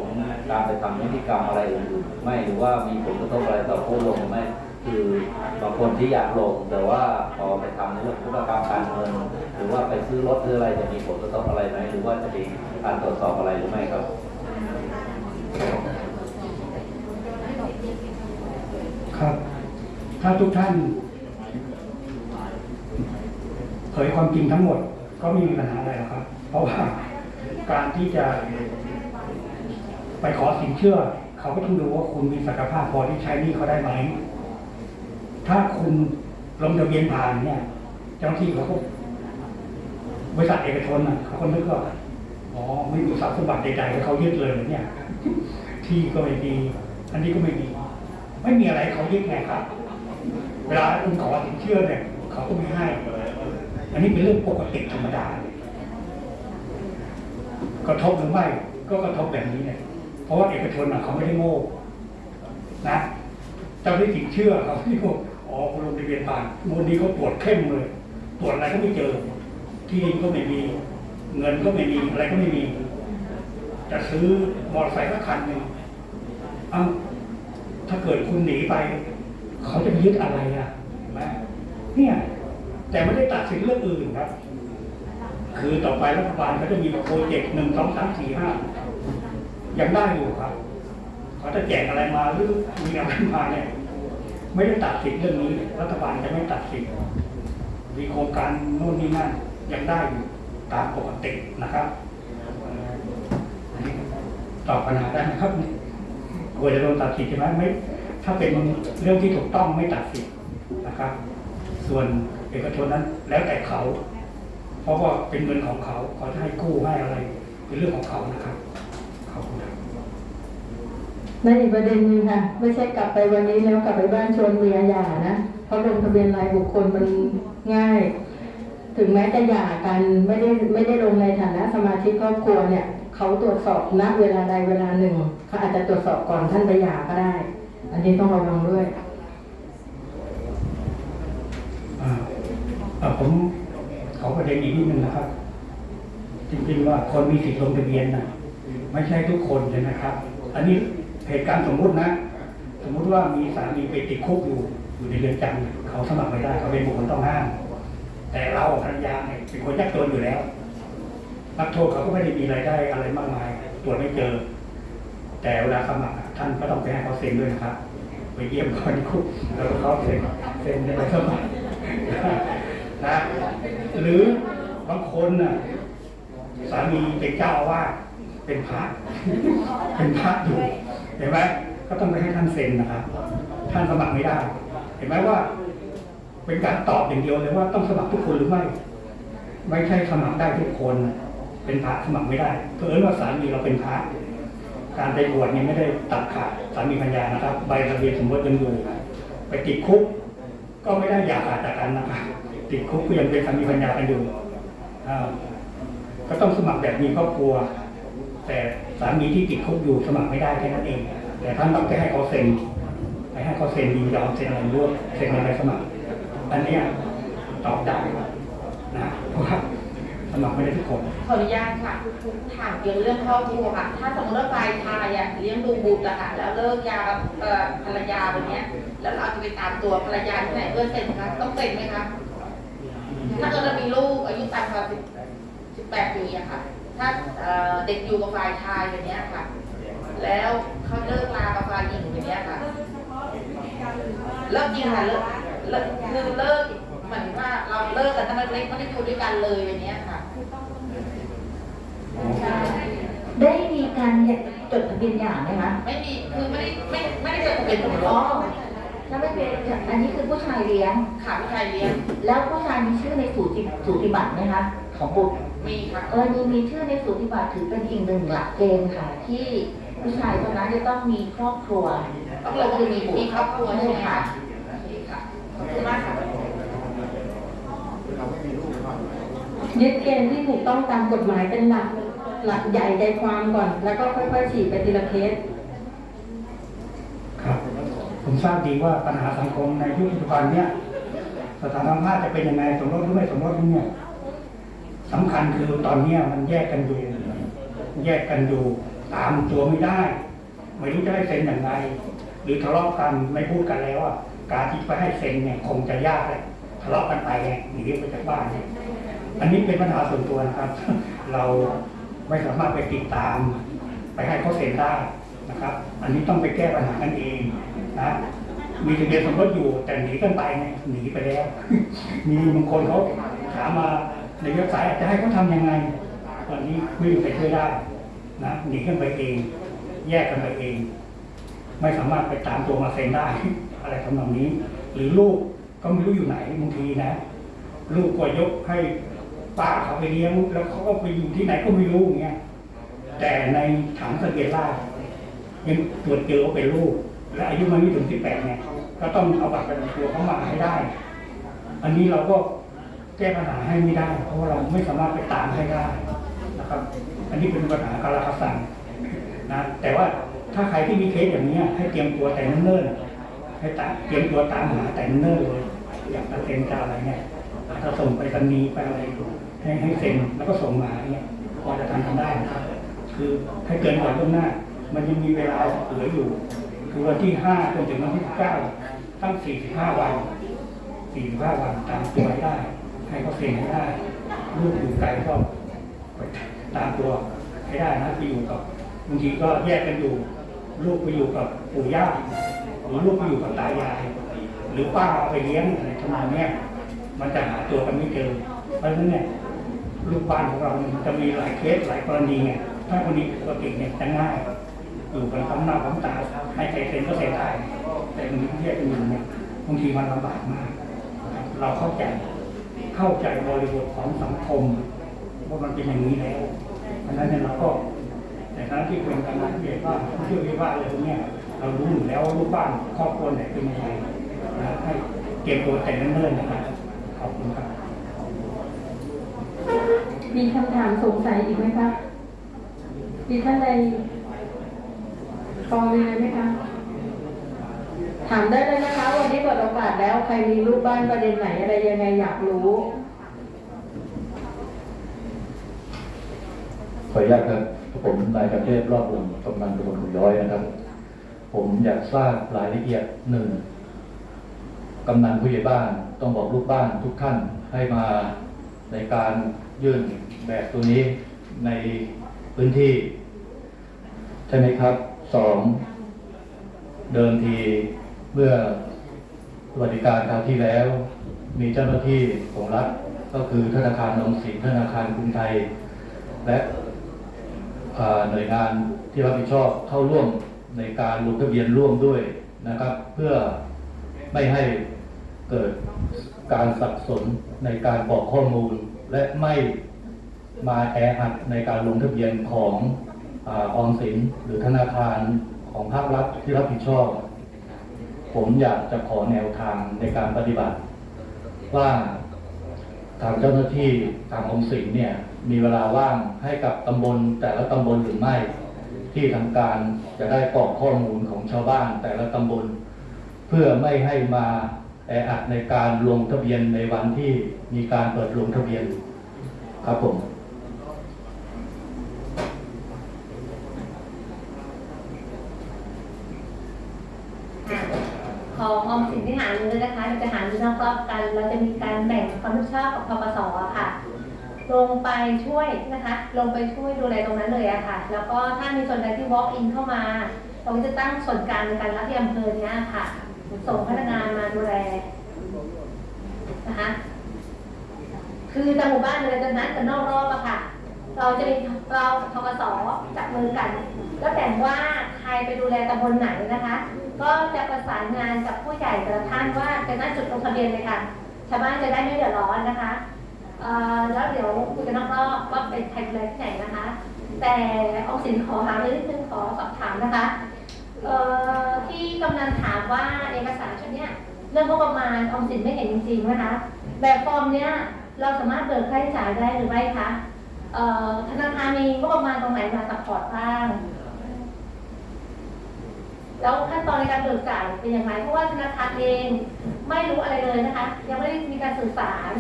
การไปทำนิติกรรมอะไรอื่นไม่หรือว่ามีผลกระทบอะไรต่อผู้ลงไหมคือบางคนที่อยากลงแต่ว่าพอไปทำในเรื่องธุรกรรมการเงินหรือว่าไปซื้อรถหรืออะไรจะมีผลกระทบอะไรไหมหรือว่าจะมีการตรวจสอบอะไรหรือไม่ครับ ครับ ถ้าทุกท่าน เผยความจริงทั้งหมดก็ไม่มีปัญหาอะไรหรอกครับ เพราะว่าการที่จะ ไปขอสินเชื่อ เขาก็ต้องดูว่าคุณมีศักยภาพพอที่ใช้หนี้เขาได้ไหม ถ้าคุณลงทะเบียนผ่านเนี่ย เจ้าหน้าที่เขาก็บริษัทเอกชนน่ะเขาก็นึกว่าอ๋อไม่มีทรัพย์สมบัติใดๆให้เขายึดเลยเนี่ย ที่ก็ไม่มีอันนี้ก็ไม่มี ไม่มีอะไรเขายึดไงครับ เวลาคุณขอสินเชื่อเนี่ยเขาก็ไม่ให้ อันนี้เป็นเรื่องปกติธรรมดาเลยกระทบหรือไม่ก็กระทบแบบนี้เนี่ยเพราะว่าเอกชนเขาไม่ได้โง่นะเจ้าหน้าที่เชื่อเขาที่ว่าอ๋อคุณลงทะเบียนผ่านมูลนี้เขาตรวจเข้มเลย ตรวจอะไรก็ไม่เจอ ที่ดินก็ไม่มี เงินก็ไม่มีอะไรก็ไม่มี จะซื้อมอเตอร์ไซค์สักคันหนึ่งเอ้าถ้าเกิดคุณหนีไป เขาจะยึดอะไรอะเห็นไหมเนี่ย แต่ไม่ได้ตัดสินเรื่องอื่นครับ คือต่อไปรัฐบาลเขาจะมีโปรเจกต์หนึ่งสองสามสี่ห้ายังได้อยู่ครับเขาจะแจกอะไรมาหรือมีอะไรมาเนี่ยไม่ได้ตัดสินเรื่องนี้ รัฐบาลจะไม่ตัดสินมีโครงการโน่นนี่นั่นยังได้อยู่ตามปกตินะครับ ตอบปัญหาได้ครับกลัวจะโดนตัดสินใช่ไหมไม่ ถ้าเป็นเรื่องที่ถูกต้องไม่ตัดสินนะครับ ส่วนเอกชนนั้นแล้วแต่เขา เพราะว่าเป็นเงินของเขาเขาจะให้กู้ให้อะไร เป็นเรื่องของเขานะครับขอบคุณครับนั่นอีกประเด็นหนึงค่ะ ไม่ใช่กลับไปวันนี้แล้วกลับไปบ้านชวนเมียหย่านะเพราะลงทะเบียนรายบุคคลมันง่าย ถึงแม้จะหย่ากันไม่ได้ไม่ได้ลงในฐานะสมาชิกครอบครัวเนี่ย เขาตรวจสอบณเวลาใดเวลาหนึ่งเขาอาจจะตรวจสอบก่อนท่านไปหย่าก็ได้ อันนี้ต้องระวังด้วยอ่าผมขอประเด็นอีกนิดนึงนะครับ จริงๆว่าคนมีสิทธิ์ลงทะเบียนนะไม่ใช่ทุกคนเลยนะครับ อันนี้เหตุการณ์สมมุตินะ สมมุติว่ามีสามีไปติดคุกอยู่อยู่ในเรือนจำเขาสมัครไม่ได้เขาเป็นบุคคลต้องห้าม แต่เราภรรยาเนี่ยเป็นคนยากจนอยู่แล้ว นักโทษเขาก็ไม่ได้มีรายได้อะไรมากมายตรวจไม่เจอ แต่เวลาสมัครท่านก็ต้องไปให้เขาเซ็นด้วยนะครับไปเยี่ยมเขาในคุกแล้วเขาเซ็นเซ็นในใบสมัครนะหรือบางคนน่ะสามีเป็นเจ้าอาวาเป็นพระเป็นพระอยู่เห็นไหมก็ต้องไปให้ท่านเซ็นนะครับท่านสมัครไม่ได้ เห็นไหมว่า เป็นการตอบอย่างเดียวเลยว่าต้องสมัครทุกคนหรือไม่ ไม่ใช่สมัครได้ทุกคน เป็นพระสมัครไม่ได้เพราะเอิญว่าสามีเราเป็นพระการไปบวชเนี่ยไม่ได้ตัดขาดสามีพัญญานะครับ ใบทะเบียนสมรสยังอยู่ไปติดคุก ก็ไม่ได้อยากขาดจากกันนะครับติดคุกก็ยังเป็นสามีภรรยากันอยู่ก็ต้องสมัครแบบมีครอบครัว แต่สามีที่ติดคุกอยู่สมัครไม่ได้แค่นั้นเอง แต่ท่านต้องไปให้เขาเซ็นไปให้เขาเซ็นยินยอมเซ็นอะไรร่วมเซ็นอะไรสมัคร อันนี้ตอบได้นะเพราะว่า สมัครไม่ได้ทุกคนขออนุญาตค่ะถามเกี่ยวกับเรื่องครอบครัวค่ะ ถ้าสมมติว่าฝ่ายชายอะเลี้ยงดูบุตรอะค่ะ แล้วเลิกยากับเอ่อภรรยาแบบเนี้ย แล้วเราจะไปตามตัวภรรยาที่ไหนเพื่อเซ็นคะต้องเซ็นไหมคะถ้าเกิดเรามีลูกอายุต่ำกว่าสิบสิบแปดปีอะค่ะ ถ้าเอ่อเด็กอยู่กับฝ่ายชายแบบเนี้ยค่ะ แล้วเขาเลิกลากับฝ่ายหญิงแบบเนี้ยค่ะ เลิกจริงค่ะเลิกเลิกคือเลิกเหมือนว่าเราเลิกกันตั้งแต่เล็กไม่ได้อยู่ด้วยกันเลยแบบเนี้ยค่ะ ได้มีการจดทะเบียนหย่าไหมคะไม่มีคือไม่ได้ไม่ไม่ได้จดทะเบียนสมรอ๋อสถ้าไม่เป็นอันนี้คือผู้ชายเลี้ยงขาผู้ชายเลี้ยง แล้วผู้ชายมีชื่อในสูติสูติบัตรไหมคะของบุตรมีค่ะกรณีมีชื่อในสูติบัตรถือเป็นอีกหนึ่งหลักเกณฑ์ค่ะ ที่ผู้ชายคนนั้นจะต้องมีครอบครัวต้องลงคือมีมีครอบครัวใช่ไหมค่ะคะโอเคค่ะขอบคุณมากค่ะยึดเกณฑ์ที่ถูกต้องตามกฎหมายเป็นหลัก หลักใหญ่ใจความก่อน แล้วก็ค่อยๆฉีดไปทีละเคสครับ ผมทราบดีว่าปัญหาสังคมในยุคปัจจุบันเนี่ยสถานภาพจะเป็นยังไงสมรสหรือไม่สมรสเนี่ยสำคัญคือตอนเนี้ยมันแยกกันอยู่แยกกันอยู่ตามตัวไม่ได้ ไม่รู้จะให้เซ็นอย่างไร หรือทะเลาะกันไม่พูดกันแล้วอะการที่ไปให้เซ็นเนี่ยคงจะยากเลยทะเลาะกันไปไงหนีไปจากบ้านเนี่ยอันนี้เป็นปัญหาส่วนตัวนะครับ เรา ไม่สามารถไปติดตาม ไปให้เขาเซ็นได้นะครับ อันนี้ต้องไปแก้ปัญหากันเองนะมีทะเบียนสมรสอยู่แต่หนีกันไปไงหนีไปแล้ว มีบางคนเขาถามมาในเว็บไซต์จะให้เขาทำยังไงตอนนี้ไม่มีใครช่วยได้นะหนีกันไปเอง แยกกันไปเอง ไม่สามารถไปตามตัวมาเซ็นได้ อะไรทำนองนี้ หรือลูกก็ไม่รู้อยู่ไหนบางทีนะ ลูกก็ยกให้ ป้าเขาไปเลี้ยงแล้วเขาก็ไปอยู่ที่ไหนก็ไม่รู้อย่างเงี้ยแต่ในถังทะเบียนราษฎร์ยังตรวจเจอว่าเป็นลูก และอายุมันไม่ถึง18เนี่ยก็ต้องเอาบัตรประจำตัวเขามาให้ได้ อันนี้เราก็แก้ปัญหาให้ไม่ได้ เพราะเราไม่สามารถไปตามให้ได้นะครับ อันนี้เป็นปัญหาการรักษานะแต่ว่าถ้าใครที่มีเคสอย่างนี้ยให้เตรียมตัวแต่เนิ่นๆให้ตเตรียมตัวตามหาแต่เนิ่นเลย อย่ากจะเซ็นจะอะไรเนี่ยถ้าส่งไปรษณีย์ไปอะไร ให้ให้เซ็นแล้วก็ส่งมาเนี่ยพอจะทำกันได้นะครับ คือให้เกินก่อนล่วงหน้า มันยังมีเวลาเหลืออยู่ คือวันที่ห้าจนถึงวันที่เก้าตั้งสี่สิบห้าวันสี่สิบห้าวันตามตัวให้ได้ ให้เขาเซ็นให้ได้ลูกอยู่ไกลก็ตามตัวให้ได้นะไปอยู่กับบางทีก็แยกกันอยู่ ลูกไปอยู่กับปู่ย่าหรือลูกไปอยู่กับตายาย หรือป้าเอาไปเลี้ยงอะไรทำนองเนี้ยมันจะหาตัวกันไม่เจอเพราะฉะนั้นเนี่ย ลูกบ้านของเราเนี่ยมันจะมีหลายเคสหลายกรณีไงถ้ากรณีปกติเนี่ยจะง่ายอยู่กันพร้อมหน้าพร้อมตาให้ใจเซ็นก็เซ็นได้ แต่บางทีที่แยกกันอยู่เนี่ยบางทีมันลำบากมาก เราเข้าใจเข้าใจบริบทของสังคมว่ามันเป็นอย่างนี้แล้วเพราะฉะนั้นเนี่ยเราก็แต่การที่เป็นการนัดเรียนว่าผู้ช่วยวิวาอะไรพวกนี้เรารู้อยู่แล้วลูกบ้านครอบครัวไหนเป็นยังไงนะให้เก็บตัวแต่เนิ่นๆนะครับขอบคุณครับ มีคำถามสงสัยอีกไหมคะ มีท่านใดฟังมีอะไรไหมคะ ถามได้เลยนะคะ วันนี้เปิดโอกาสแล้ว ใครมีรูปบ้านประเด็นไหนอะไรยังไงอยากรู้ขออนุญาตครับผมนายประเทศรอบวงกำนันตำบลหุยย้อยนะครับ ผมอยากทราบรายละเอียดหนึ่งกำนันผู้ใหญ่บ้านต้องบอกลูกบ้านทุกท่านให้มาในการ ยื่นแบบตัวนี้ในพื้นที่ ใช่ไหมครับสองเดิมทีเมื่อสวัสดิการคราวที่แล้ว มีเจ้าหน้าที่ของรัฐก็คือธนาคารนงสินธนาคารกรุงไทย และหน่วยงานที่รับผิดชอบเข้าร่วมในการลงทะเบียนร่วมด้วยนะครับ เพื่อไม่ให้เกิดการสับสนในการบอกข้อมูล และไม่มาแออัดในการลงทะเบียนของออมสินหรือธนาคารของภาครัฐที่รับผิดชอบ ผมอยากจะขอแนวทางในการปฏิบัติ ว่าทางเจ้าหน้าที่ทางอมสินเนี่ยมีเวลาว่างให้กับตำบลแต่ละตำบลหรือไม่ ที่ทางการจะได้กรอกข้อมูลของชาวบ้านแต่ละตำบล เพื่อไม่ให้มา แออัดในการลงทะเบียนในวันที่มีการเปิดลงทะเบียนครับผมของออมสินที่หาเงินนะคะจะหาเงินนอกรอบกัน เราจะมีการแบ่งความรับผิดชอบกับทกสอค่ะ ลงไปช่วยนะคะ ลงไปช่วยดูแลตรงนั้นเลยอะค่ะ แล้วก็ถ้ามีส่วนใดที่ walk in เข้ามา เราก็จะตั้งส่วนกลางในการรับที่อำเภอเนี้ยค่ะ ส่งพนักงานมาดูแลนะคะคือแต่หมู่บ้านเลยจะนัดกันนอกรอบอะค่ะ เราจะมีเราทกสจับมือกัน แล้วแบ่งว่าใครไปดูแลตำบลไหนนะคะ ก็จะประสานงานกับผู้ใหญ่แต่ละท่านว่าจะนัดจุดลงทะเบียนเลยค่ะชาวบ้านจะได้ไม่เดือดร้อนนะคะแล้วเดี๋ยวคุยกันนอกรอบว่าเป็นใครดูแลที่ไหนนะคะ แต่ออมสินขอหาเรื่องนึงขอสอบถามนะคะ ที่กำนันถามว่าเอกสารชุดนี้เรื่องงบประมาณออมสินไม่เห็นจริงๆนะคะแบบฟอร์มเนี้ยเราสามารถเบิกค่าใช้จ่ายได้หรือไม่คะธนาคารมีงบประมาณตรงไหนมา support บ้างแล้วขั้นตอนในการเบิกจ่ายเป็นอย่างไรเพราะว่าธนาคารเองไม่รู้อะไรเลยนะคะ ยังไม่ได้มีการสื่อสาร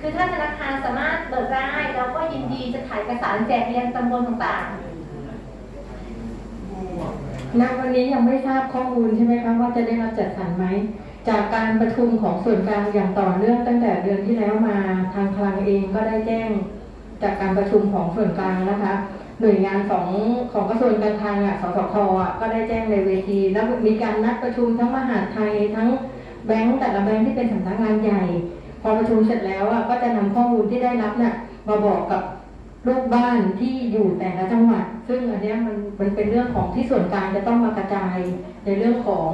คือถ้าธนาคารสามารถเบิกได้เราก็ยินดีจะถ่ายเอกสารแจกไปยังตำบลต่างๆ ณวันนี้ยังไม่ทราบข้อมูลใช่ไหมคะว่าจะได้รับจัดสรรไหม จากการประชุมของส่วนกลางอย่างต่อเนื่องตั้งแต่เดือนที่แล้วมาทางคลังเองก็ได้แจ้ง จากการประชุมของส่วนกลางนะคะ หน่วยงานของของกระทรวงการคลังอะสสคอะก็ได้แจ้งในเวที แล้วมีการนัดประชุมทั้งมหาดไทยทั้งแบงก์แต่ละแบงก์ที่เป็นสำนักงานใหญ่ พอประชุมเสร็จแล้วอะก็จะนำข้อมูลที่ได้รับน่ะมาบอกกับ ลูกบ้านที่อยู่แต่ละจังหวัด ซึ่งอันนี้มันมันเป็นเรื่องของที่ส่วนกลางจะต้องมากระจายในเรื่องของ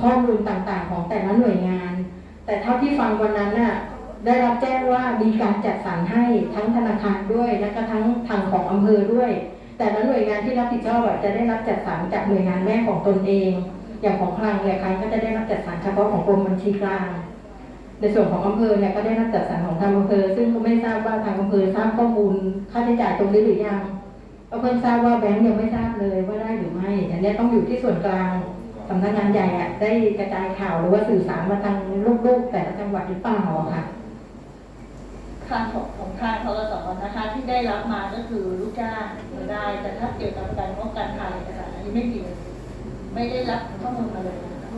ข้อมูลต่างๆ ของแต่ละหน่วยงาน แต่เท่าที่ฟังวันนั้นน่ะได้รับแจ้งว่ามีการจัดสรรให้ทั้งธนาคารด้วยและก็ทั้งทางของอำเภอด้วย แต่ละหน่วยงานที่รับผิดชอบจะได้รับจัดสรรจากหน่วยงานแม่ของตนเอง อย่างของคลังเนี่ยคลังก็จะได้รับจัดสรรเฉพาะของกรมบัญชีกลาง ในส่วนของอำเภอเนี่ยก็ได้รับจัดสรรของทางอำเภอ ซึ่งก็ไม่ทราบว่าทางอำเภอทราบข้อมูลค่าใช้จ่ายตรงนี้หรือยังก็เพิ่งทราบว่าแบงค์ยังไม่ทราบเลยว่าได้หรือไม่อันนี้ต้องอยู่ที่ส่วนกลางสำนักงานใหญ่อะได้กระจายข่าวหรือว่าสื่อสารมาทางลูกๆ แต่ละจังหวัดหรือเปล่าค่ะค่าของของค่าทกสนะคะที่ได้รับมาก็คือลูกจ้างได้แต่ถ้าเกี่ยวกับการงบการถ่ายเอกสารอันนี้ไม่เกี่ยวไม่ได้รับข้อมูลมาเลยนะคะ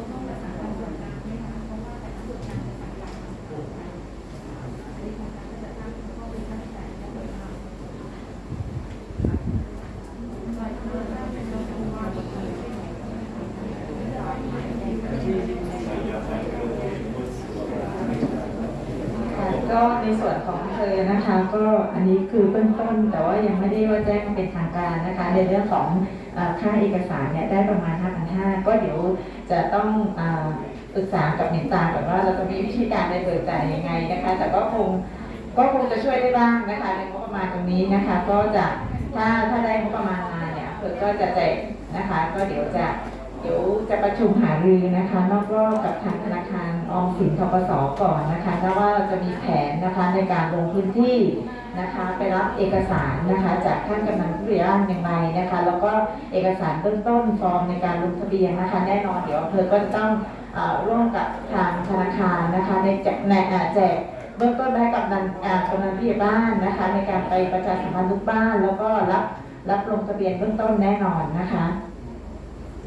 ค่ะก็ในส่วนของอำเภอนะคะ ก็อันนี้ คือเบื้องต้น แต่ว่ายังไม่ได้ว่าแจ้งเป็นทางการนะคะ ในเรื่องของค่าเอกสารเนี่ยได้ประมาณ 5,500 ก็เดี๋ยวจะต้องปรึกษากับหนิงตาก่อนว่าเราจะมีวิธีการในเบิกจ่ายยังไงนะคะ แต่ก็คงก็คงจะช่วยได้บ้างนะคะในงบประมาณตรงนี้นะคะ ก็จะถ้าถ้าได้งบประมาณมาเนี่ยอำเภอก็จะแจกนะคะ ก็เดี๋ยวจะเดี๋ยวจะประชุมหารือนะคะนอกรอบกับทางธนาคารออมสินทกสก่อนนะคะแล้วว่าเราจะมีแผนนะคะในการลงพื้นที่นะคะไปรับเอกสารนะคะจากท่านกำนันผู้ใหญ่บ้านอย่งไรนะคะ แล้วก็เอกสารเบื้องต้นฟอร์มในการลงทะเบียนนะคะ แน่นอนเดี๋ยวอำเภอก็จะต้องเอ่อร่วมกับทางธนาคารนะคะ ในแจกในอ่อแจกเบื้องต้นให้กับนันอ่ากำนันผู้ใหญ่บ้านนะคะ ในการไปประชาสัมพันธ์ทุกบ้าน แล้วก็รับรับลงทะเบียนเบื้องต้นแน่นอนนะคะ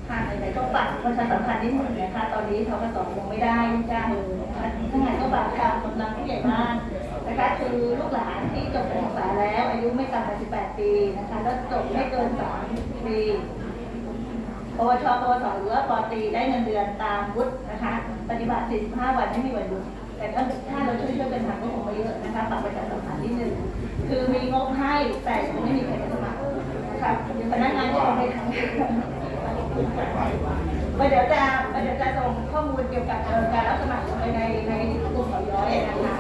ค่ะไหนๆก็ฝากประชาสัมพันธ์นิดหนึ่งนะคะ ตอนนี้ทกสคงไม่ได้จ้างเลยนทั้งไหนก็ฝากทางกำลังผู้ใหญ่บ้าน คือลูกหลานที่จบการศึกษาแล้ว อายุไม่ต่ำกว่า 18 ปีนะคะแล้วจบไม่เกิน 3 ปีปวชปวสหรือว่าปตรีได้เงินเดือนตามวุฒินะคะ ปฏิบัติ 45 วันไม่มีวันหยุดแต่ถ้าถ้าเราช่วยช่วยๆกันทำก็คงไม่เยอะนะคะฝากประชาสัมพันธ์นิดนึงคือมีงบให้แต่ยังไม่มีใครมาสมัครนะคะพนักงานก็คงไม่ทำเดี๋ยวจะเดี๋ยวจะส่งข้อมูลเกี่ยวกับการรับสมัครไปในในกลุ่มเขาย้อยนะคะ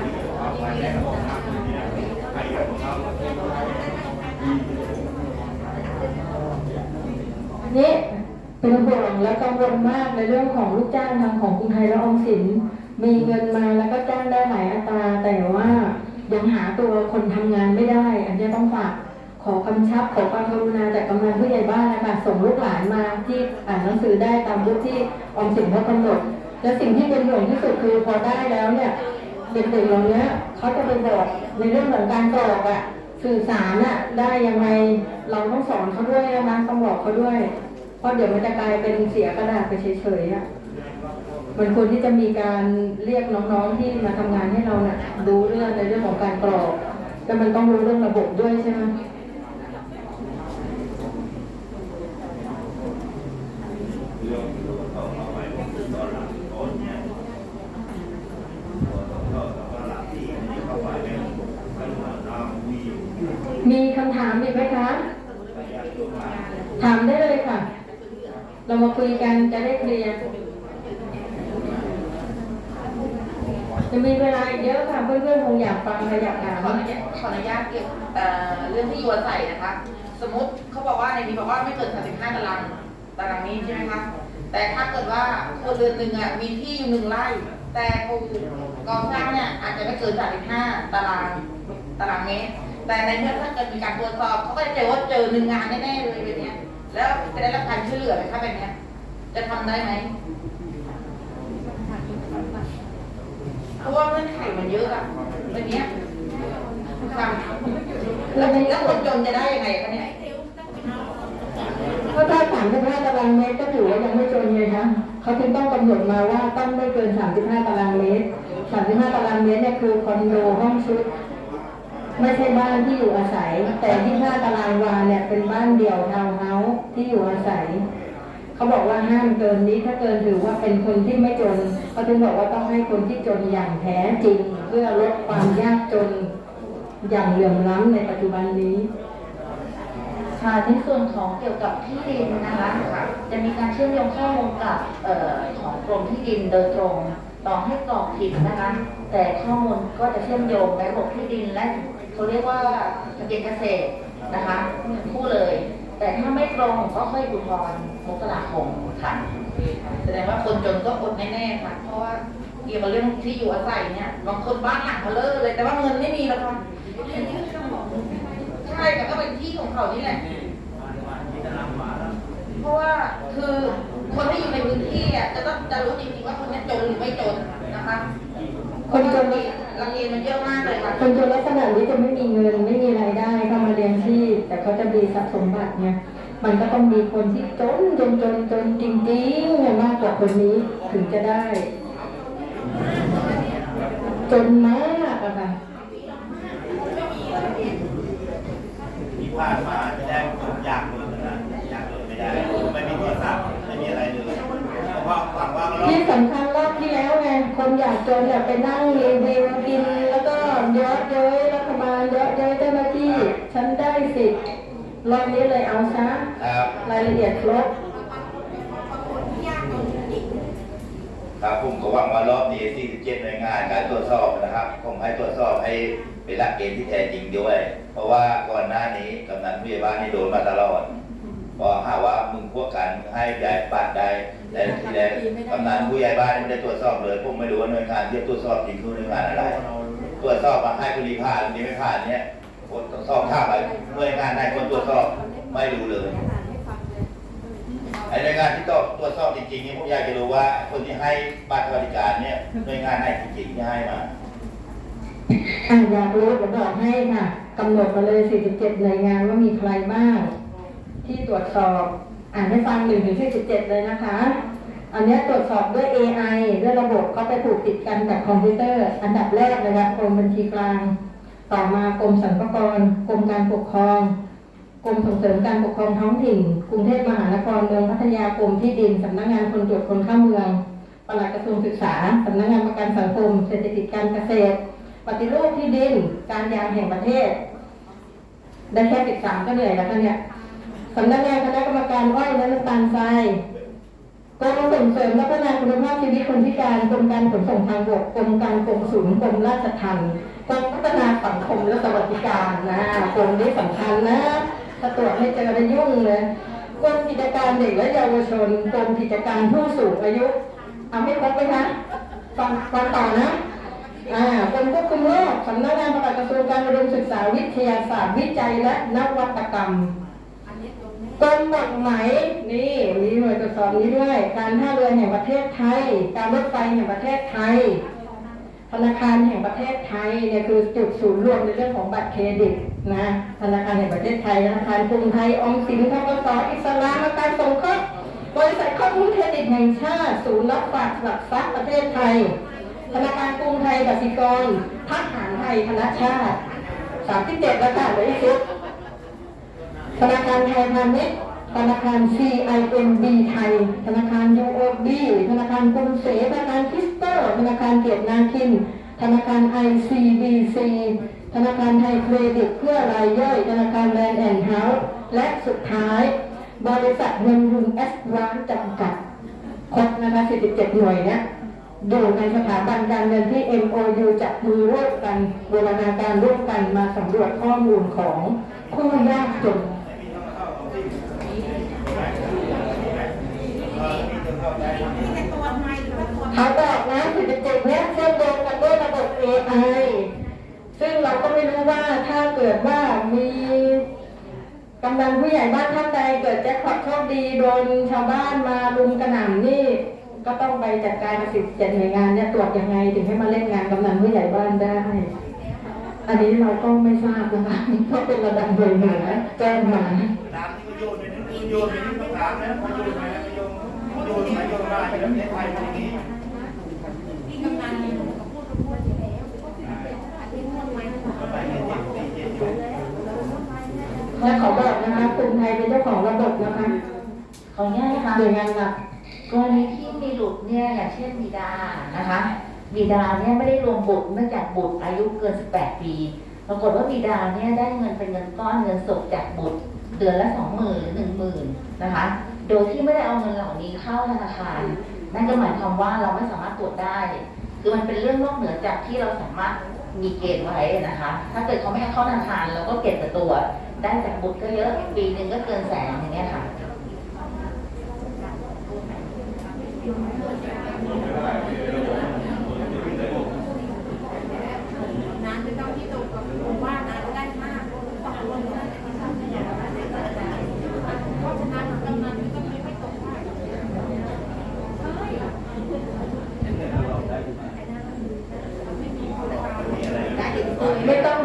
นนี้เป็นห่วงและกังวลมากในเรื่องของลูกจ้างทางของกรุงไทยและออมสิน มีเงินมาแล้วก็จ้างได้หลายอัตรา แต่ว่ายังหาตัวคนทำงานไม่ได้ อันนี้ต้องฝากขอกำชับขอความกรุณาจากกำนันผู้ใหญ่บ้านนะคะส่งลูกหลานมาที่อ่านหนังสือได้ตามยุคที่ออมสินเขากำหนด และสิ่งที่เป็นห่วงที่สุดคือพอได้แล้วเนี่ย เด็กๆเหล่านี้เขาจะไปบอกในเรื่องของการกรอกอะสื่อสารอะได้ยังไงเราต้องสอนเขาด้วยนะต้องบอกเขาด้วย เพราะเดี๋ยวมันจะกลายเป็นเสียกระดาษไปเฉยๆอะมันควรที่จะมีการเรียกน้องๆที่มาทำงานให้เราเนี่ยรู้เรื่องในเรื่องของการกรอกแต่มันต้องรู้เรื่องระบบด้วยใช่ไหม เรื่องที่เราต้องเอาไว้ตอนหลังโอนเนี่ยตอนหลังที่นี่เข้าไปเนี่ยมันเหมือนน้ำมีอยู่ มีคำถามอีกไหมคะ ถามได้เลยค่ะ เรามาคุยกันจะได้เคลียร์จะมีเวลาอีกเยอะค่ะเพื่อนๆคงอยากฟังและอยากถามขออนุญาตขออนุญาตเกี่ยวเอ่อเรื่องที่ยู่อาศัยนะคะ สมมติเขาบอกว่าในนี้บอกว่าไม่เกิน35ตารางตารางนี้ใช่ไหมคะแต่ถ้าเกิดว่าครัวเรือนหนึ่งอะมีที่อยู่หนึ่งไร่ แต่ปลูกก่อสร้างเนี่ยอาจจะไม่เกิน35ตารางตารางเมตร แต่ในเมื่อถ้าเกิดมีการตรวจสอบเขาก็จะเจอว่าเจอหนึ่งงานแน่ๆเลยแบบเนี้ยแล้วจะได้รับการช่วยเหลือไหมคะแบบเนี้ยจะทำได้ไหมเพราะว่าเงื่อนไขมันเยอะอะแบบเนี้ยแล้วแล้วคนจนจะได้ยังไงคะเนี่ยเพราะถ้าสามสิบห้าตารางเมตรก็ถือว่ายังไม่จนไงคะเขาถึงต้องกำหนดมาว่าต้องไม่เกินสามสิบห้าตารางเมตรสามสิบห้าตารางเมตรเนี่ยคือคอนโดห้องชุด ไม่ใช่บ้านที่อยู่อาศัย แต่ที่ห้าตารางวาเนี่ยเป็นบ้านเดี่ยวทาวน์เฮาส์ที่อยู่อาศัย เขาบอกว่าห้ามเกินนี้ถ้าเกินถือว่าเป็นคนที่ไม่จนเขาถึงบอกว่าต้องให้คนที่จนอย่างแท้จริง เพื่อลดความยากจนอย่างเหลื่อมล้ำในปัจจุบันนี้ค่ะในส่วนของเกี่ยวกับที่ดินนะคะจะมีการเชื่อมโยงข้อมูลกับออของกรมที่ดินโดยตรง ต่อให้กรอกผิดนะคะ แต่ข้อมูลก็จะเชื่อมโยงในระบบที่ดินและ เขาเรียกว่าทะเบียนเกษตรนะคะคู่เลย แต่ถ้าไม่ตรงก็ค่อยอุทธรณ์มกราคมค่ะแสดงว่าคนจนก็อดแน่ๆค่ะ เพราะว่าเกี่ยวกับเรื่องที่อยู่อาศัยเนี่ยบางคนบ้านหลังเขาเลอะเลย แต่ว่าเงินไม่มีแล้วค่ะใช่แต่ก็เป็นที่ของเขานี่แหละเพราะว่าคือคนที่อยู่ในพื้นที่อะจะต้องจะรู้จริงๆว่าคนเนี้ยจนหรือไม่จนนะคะ คนจน รังเกียจมันเยอะมากเลยค่ะคนจนลักษณะนี้จะไม่มีเงินไม่มีรายได้เข้ามาเลี้ยงชีพแต่เขาจะมีทรัพย์สมบัติเนี่ยมันก็ต้องมีคนที่จนจนจนจนจริงๆเนี่ยมากกว่าคนนี้ถึงจะได้ จนมากอะค่ะที่ผ่านมาที่ได้ผมอยากเลยนะอยากเลยไม่ได้ไม่มีโทรศัพท์ไม่มีอะไรเลยเพราะว่าหวังว่าเราที่สำคัญรอบที่ แล้วไงคนอยากจนอยากไปนั่งรีวิวกิน แล้วก็เยอะเย้ยรัฐบาลเยอะเย้ยเจ้าหน้าที่ ฉันได้สิทธิ์รอบนี้เลยเอาซะครับรายละเอียดครบครับผมก็หวังว่ารอบนี้47หน่วยงานการตรวจสอบนะครับผมให้ตรวจสอบให้เป็นหลักเกณฑ์ที่แท้จริงด้วย เพราะว่าก่อนหน้านี้กำนันผู้ใหญ่บ้านนี่โดนมาตลอด พอหาว่ามึงพวกกันมึงให้ยายปัดได้แต่ทีแรกกำนันผู้ใหญ่บ้านไม่ได้ตรวจสอบเลยผมไม่รู้ว่าหน่วยงานที่ตรวจสอบจริงคือหน่วยงานอะไร ตรวจสอบมาให้คนนี้ผ่านนนี้ไม่ผ่านเนี่ยคนตรวจสอบข้าไปหน่วยงานไหนคนตรวจสอบไม่รู้เลยไอ้หน่วยงานที่ต้องตรวจสอบจริงๆนี่ผมอยากจะรู้ว่า คนที่ให้บัตรสวัสดิการเนี่ยหน่วยงานไหนจริงๆที่ให้มาอะอยากรู้เดี๋ยวบอกให้ค่ะกำหนดมาเลย 47 หน่วยงานว่ามีใครบ้าง ที่ตรวจสอบ อ่านให้ฟัง1ถึง47เจ็ดเลยนะคะ อันนี้ตรวจสอบด้วย AI ด้วยระบบก็ไปผูกติดกันกับคอมพิวเตอร์ อันดับแรกเลยค่ะกรมบัญชีกลาง ต่อมากรมสรรพากรกรมการปกครองกรมส่งเสริมการปกครองท้องถิ่น กรุงเทพมหานครเมืองพัทยากรมที่ดินสำนักงานคนตรวจคนเข้าเมืองปลัดกระทรวงศึกษาสำนักงานประกันสังคม เศรษฐกิจการเกษตร ปฏิรูปที่ดิน การยางแห่งประเทศ ได้แค่สิบสามก็เหนื่อยแล้วกันเนี่ย สำนักงานคณะกรรมการอ้อยและน้ำตาลทรายกรมส่งเสริมและพัฒนาคุณภาพชีวิตคนพิการกรมการขนส่งทางบกกรมการกงสุลกรมราชทัณฑ์กรมพัฒนาสังคมและสวัสดิการนะกรมนี้สำคัญนะถ้าตรวจไม่เจอจะยุ่งเลยกรมกิจการเด็กและเยาวชนกรมกิจการผู้สูงอายุเอาให้ครบไหมคะฟังฟังต่อนะอ่ากรมควบคุมโรคสำนักงานปลัดกระทรวงการอุดมศึกษาวิทยาศาสตร์วิจัยและนวัตกรรม กรมหมุดไหมนี่มีหน่วยตรวจสอบนี้ด้วย การท่าเรือแห่งประเทศไทย การรถไฟแห่งประเทศไทย ธนาคารแห่งประเทศไทยเนี่ยคือจุดศูนย์รวมในเรื่องของบัตรเครดิตนะธนาคารแห่งประเทศไทยธนาคารกรุงไทยออมสินทกสอิสลามการสงเคราะห์บริษัทข้อมูลเครดิตแห่งชาติ ศูนย์รับฝากหลักทรัพย์ประเทศไทย ธนาคารกรุงไทยกสิกรทหารไทยธนชาติสามที่เจ็ดแล้วค่ะเหลืออีกชุด ธนาคารไทยพาณิชย์ธนาคาร CIMB ไทย ธนาคาร UOB ธนาคารกรุงศรีธนาคารคิสเตอร์ ธนาคารเกียรตินาคิน ธนาคาร ICBC ธนาคารไทยเครดิตเพื่อรายย่อย ธนาคารแลนด์แอนด์เฮาส์และสุดท้าย บริษัทเงินทุนแอดวานซ์จำกัดครบนะคะ47 หน่วยเนี้ยอยู่ในสถาบันการเงินที่ MOU จับมือร่วมกันบูรณาการร่วมกันมาสำรวจข้อมูลของผู้ยากจน เขาบอกนะ47เจดเนี้ยเชื่อมโยงกันด้วยระบบ AI ซึ่งเราก็ไม่รู้ว่าถ้าเกิดว่ามีกำลังผู้ใหญ่บ้านท่านใดเกิดแจ็คพอตโชคดีโดนชาวบ้านมารุมกระหน่ำนี่ ก็ต้องไปจัดการกับสิบเจ็ดหน่วยงานเนี่ยตรวจยังไงถึงให้มาเล่นงานกำนันผู้ใหญ่บ้านได้ อันนี้เราก็ไม่ทราบนะคะเพราะเป็นระดับหน่วยเหนือแจ้งมาตามที่โยนในนี้โยนในนี้ต้องถามนะโยนมาโยนโยนมาโยนมาในประเทศไทยตรงนี้ และขอบอกนะคะกรุงไทยเป็นเจ้าของระบบนะคะขออนุญาตนะคะหน่วยงานหลักกรณีที่มีหลุดเนี่ยอย่างเช่นบิดานะคะบิดาเนี่ยไม่ได้รวมบุตรเนื่องจากบุตรอายุเกิน 18 ปี ปรากฏว่าบิดาเนี่ยได้เงินเป็นเงินก้อนเงินสดจากบุตรเดือนละสองหมื่นหนึ่งหมื่นนะคะ โดยที่ไม่ได้เอาเงินเหล่านี้เข้าธนาคาร นั่นก็หมายความว่าเราไม่สามารถตรวจได้ คือมันเป็นเรื่องนอกเหนือจากที่เราสามารถมีเกณฑ์ไว้นะคะ ถ้าเกิดเขาไม่ให้เข้าธนาคารเราก็เก็บแต่ตัว ได้จากบุตรก็เยอะ ปีหนึ่งก็เกินแสนอย่างเงี้ยค่ะ ไม่ต้อง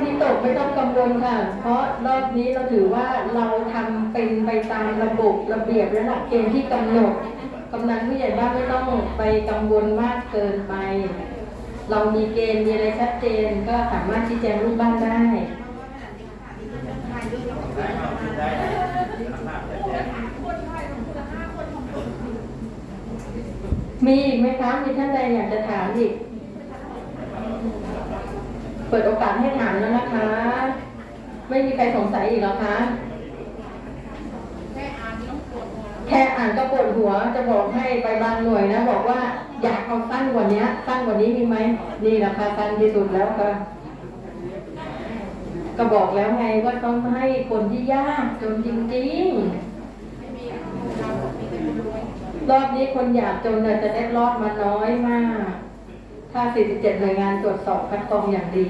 วิ ตกไม่ต้องกังวลค่ะ เพราะรอบนี้เราถือว่าเราทำเป็นไปตามระบบระเบียบและหลักเกณฑ์ที่กำหนดกำนันผู้ใหญ่บ้านไม่ต้องไปกังวลมากเกินไป เรามีเกณฑ์มีอะไรชัดเจนก็สามารถชี้แจงลูกบ้านได้มีอีกไหมคะมีท่านใดอยากจะถามอีก เปิดโอกาสให้ถามแล้วนะคะ ไม่มีใครสงสัยอีกแล้วคะแค่อ่านก็ปวดหัวจะบอกให้ไปบางหน่วยนะ บอกว่าอยากเอาสั้นกว่านี้สั้นกว่านี้มีไหมนี่แหละค่ะสั้นที่สุดแล้วค่ะก็บอกแล้วไงว่าต้องให้คนที่ยากจนจริงๆรอบนี้คนอยากจนจะได้รอดมาน้อยมาก ถ้า47หน่วยงานตรวจสอบคัดกรองอย่างดี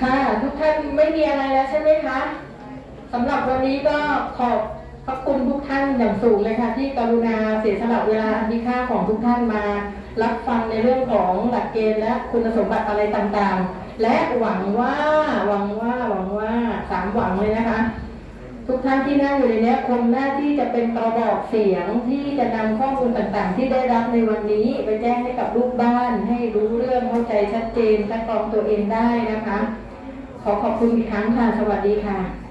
ค่ะทุกท่านไม่มีอะไรแล้วใช่ไหมคะสำหรับวันนี้ก็ขอบ พระคุณทุกท่านอย่างสูงเลยค่ะ ที่กรุณาเสียสละเวลาอันมีค่าของทุกท่านมา รับฟังในเรื่องของหลักเกณฑ์และคุณสมบัติอะไรต่างๆ และหวังว่าหวังว่าหวังว่าสามหวังเลยนะคะ ทุกท่านที่นั่งอยู่ในนี้คงหน้าที่จะเป็นกระบอกเสียงที่จะนำข้อมูลต่างๆ ที่ได้รับในวันนี้ ไปแจ้งให้กับลูกบ้าน ให้รู้เรื่องเข้าใจชัดเจนคัดกรองตัวเองได้นะคะ ขอขอบคุณอีกครั้งค่ะสวัสดีค่ะ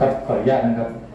ครับขออนุญาตนะครับ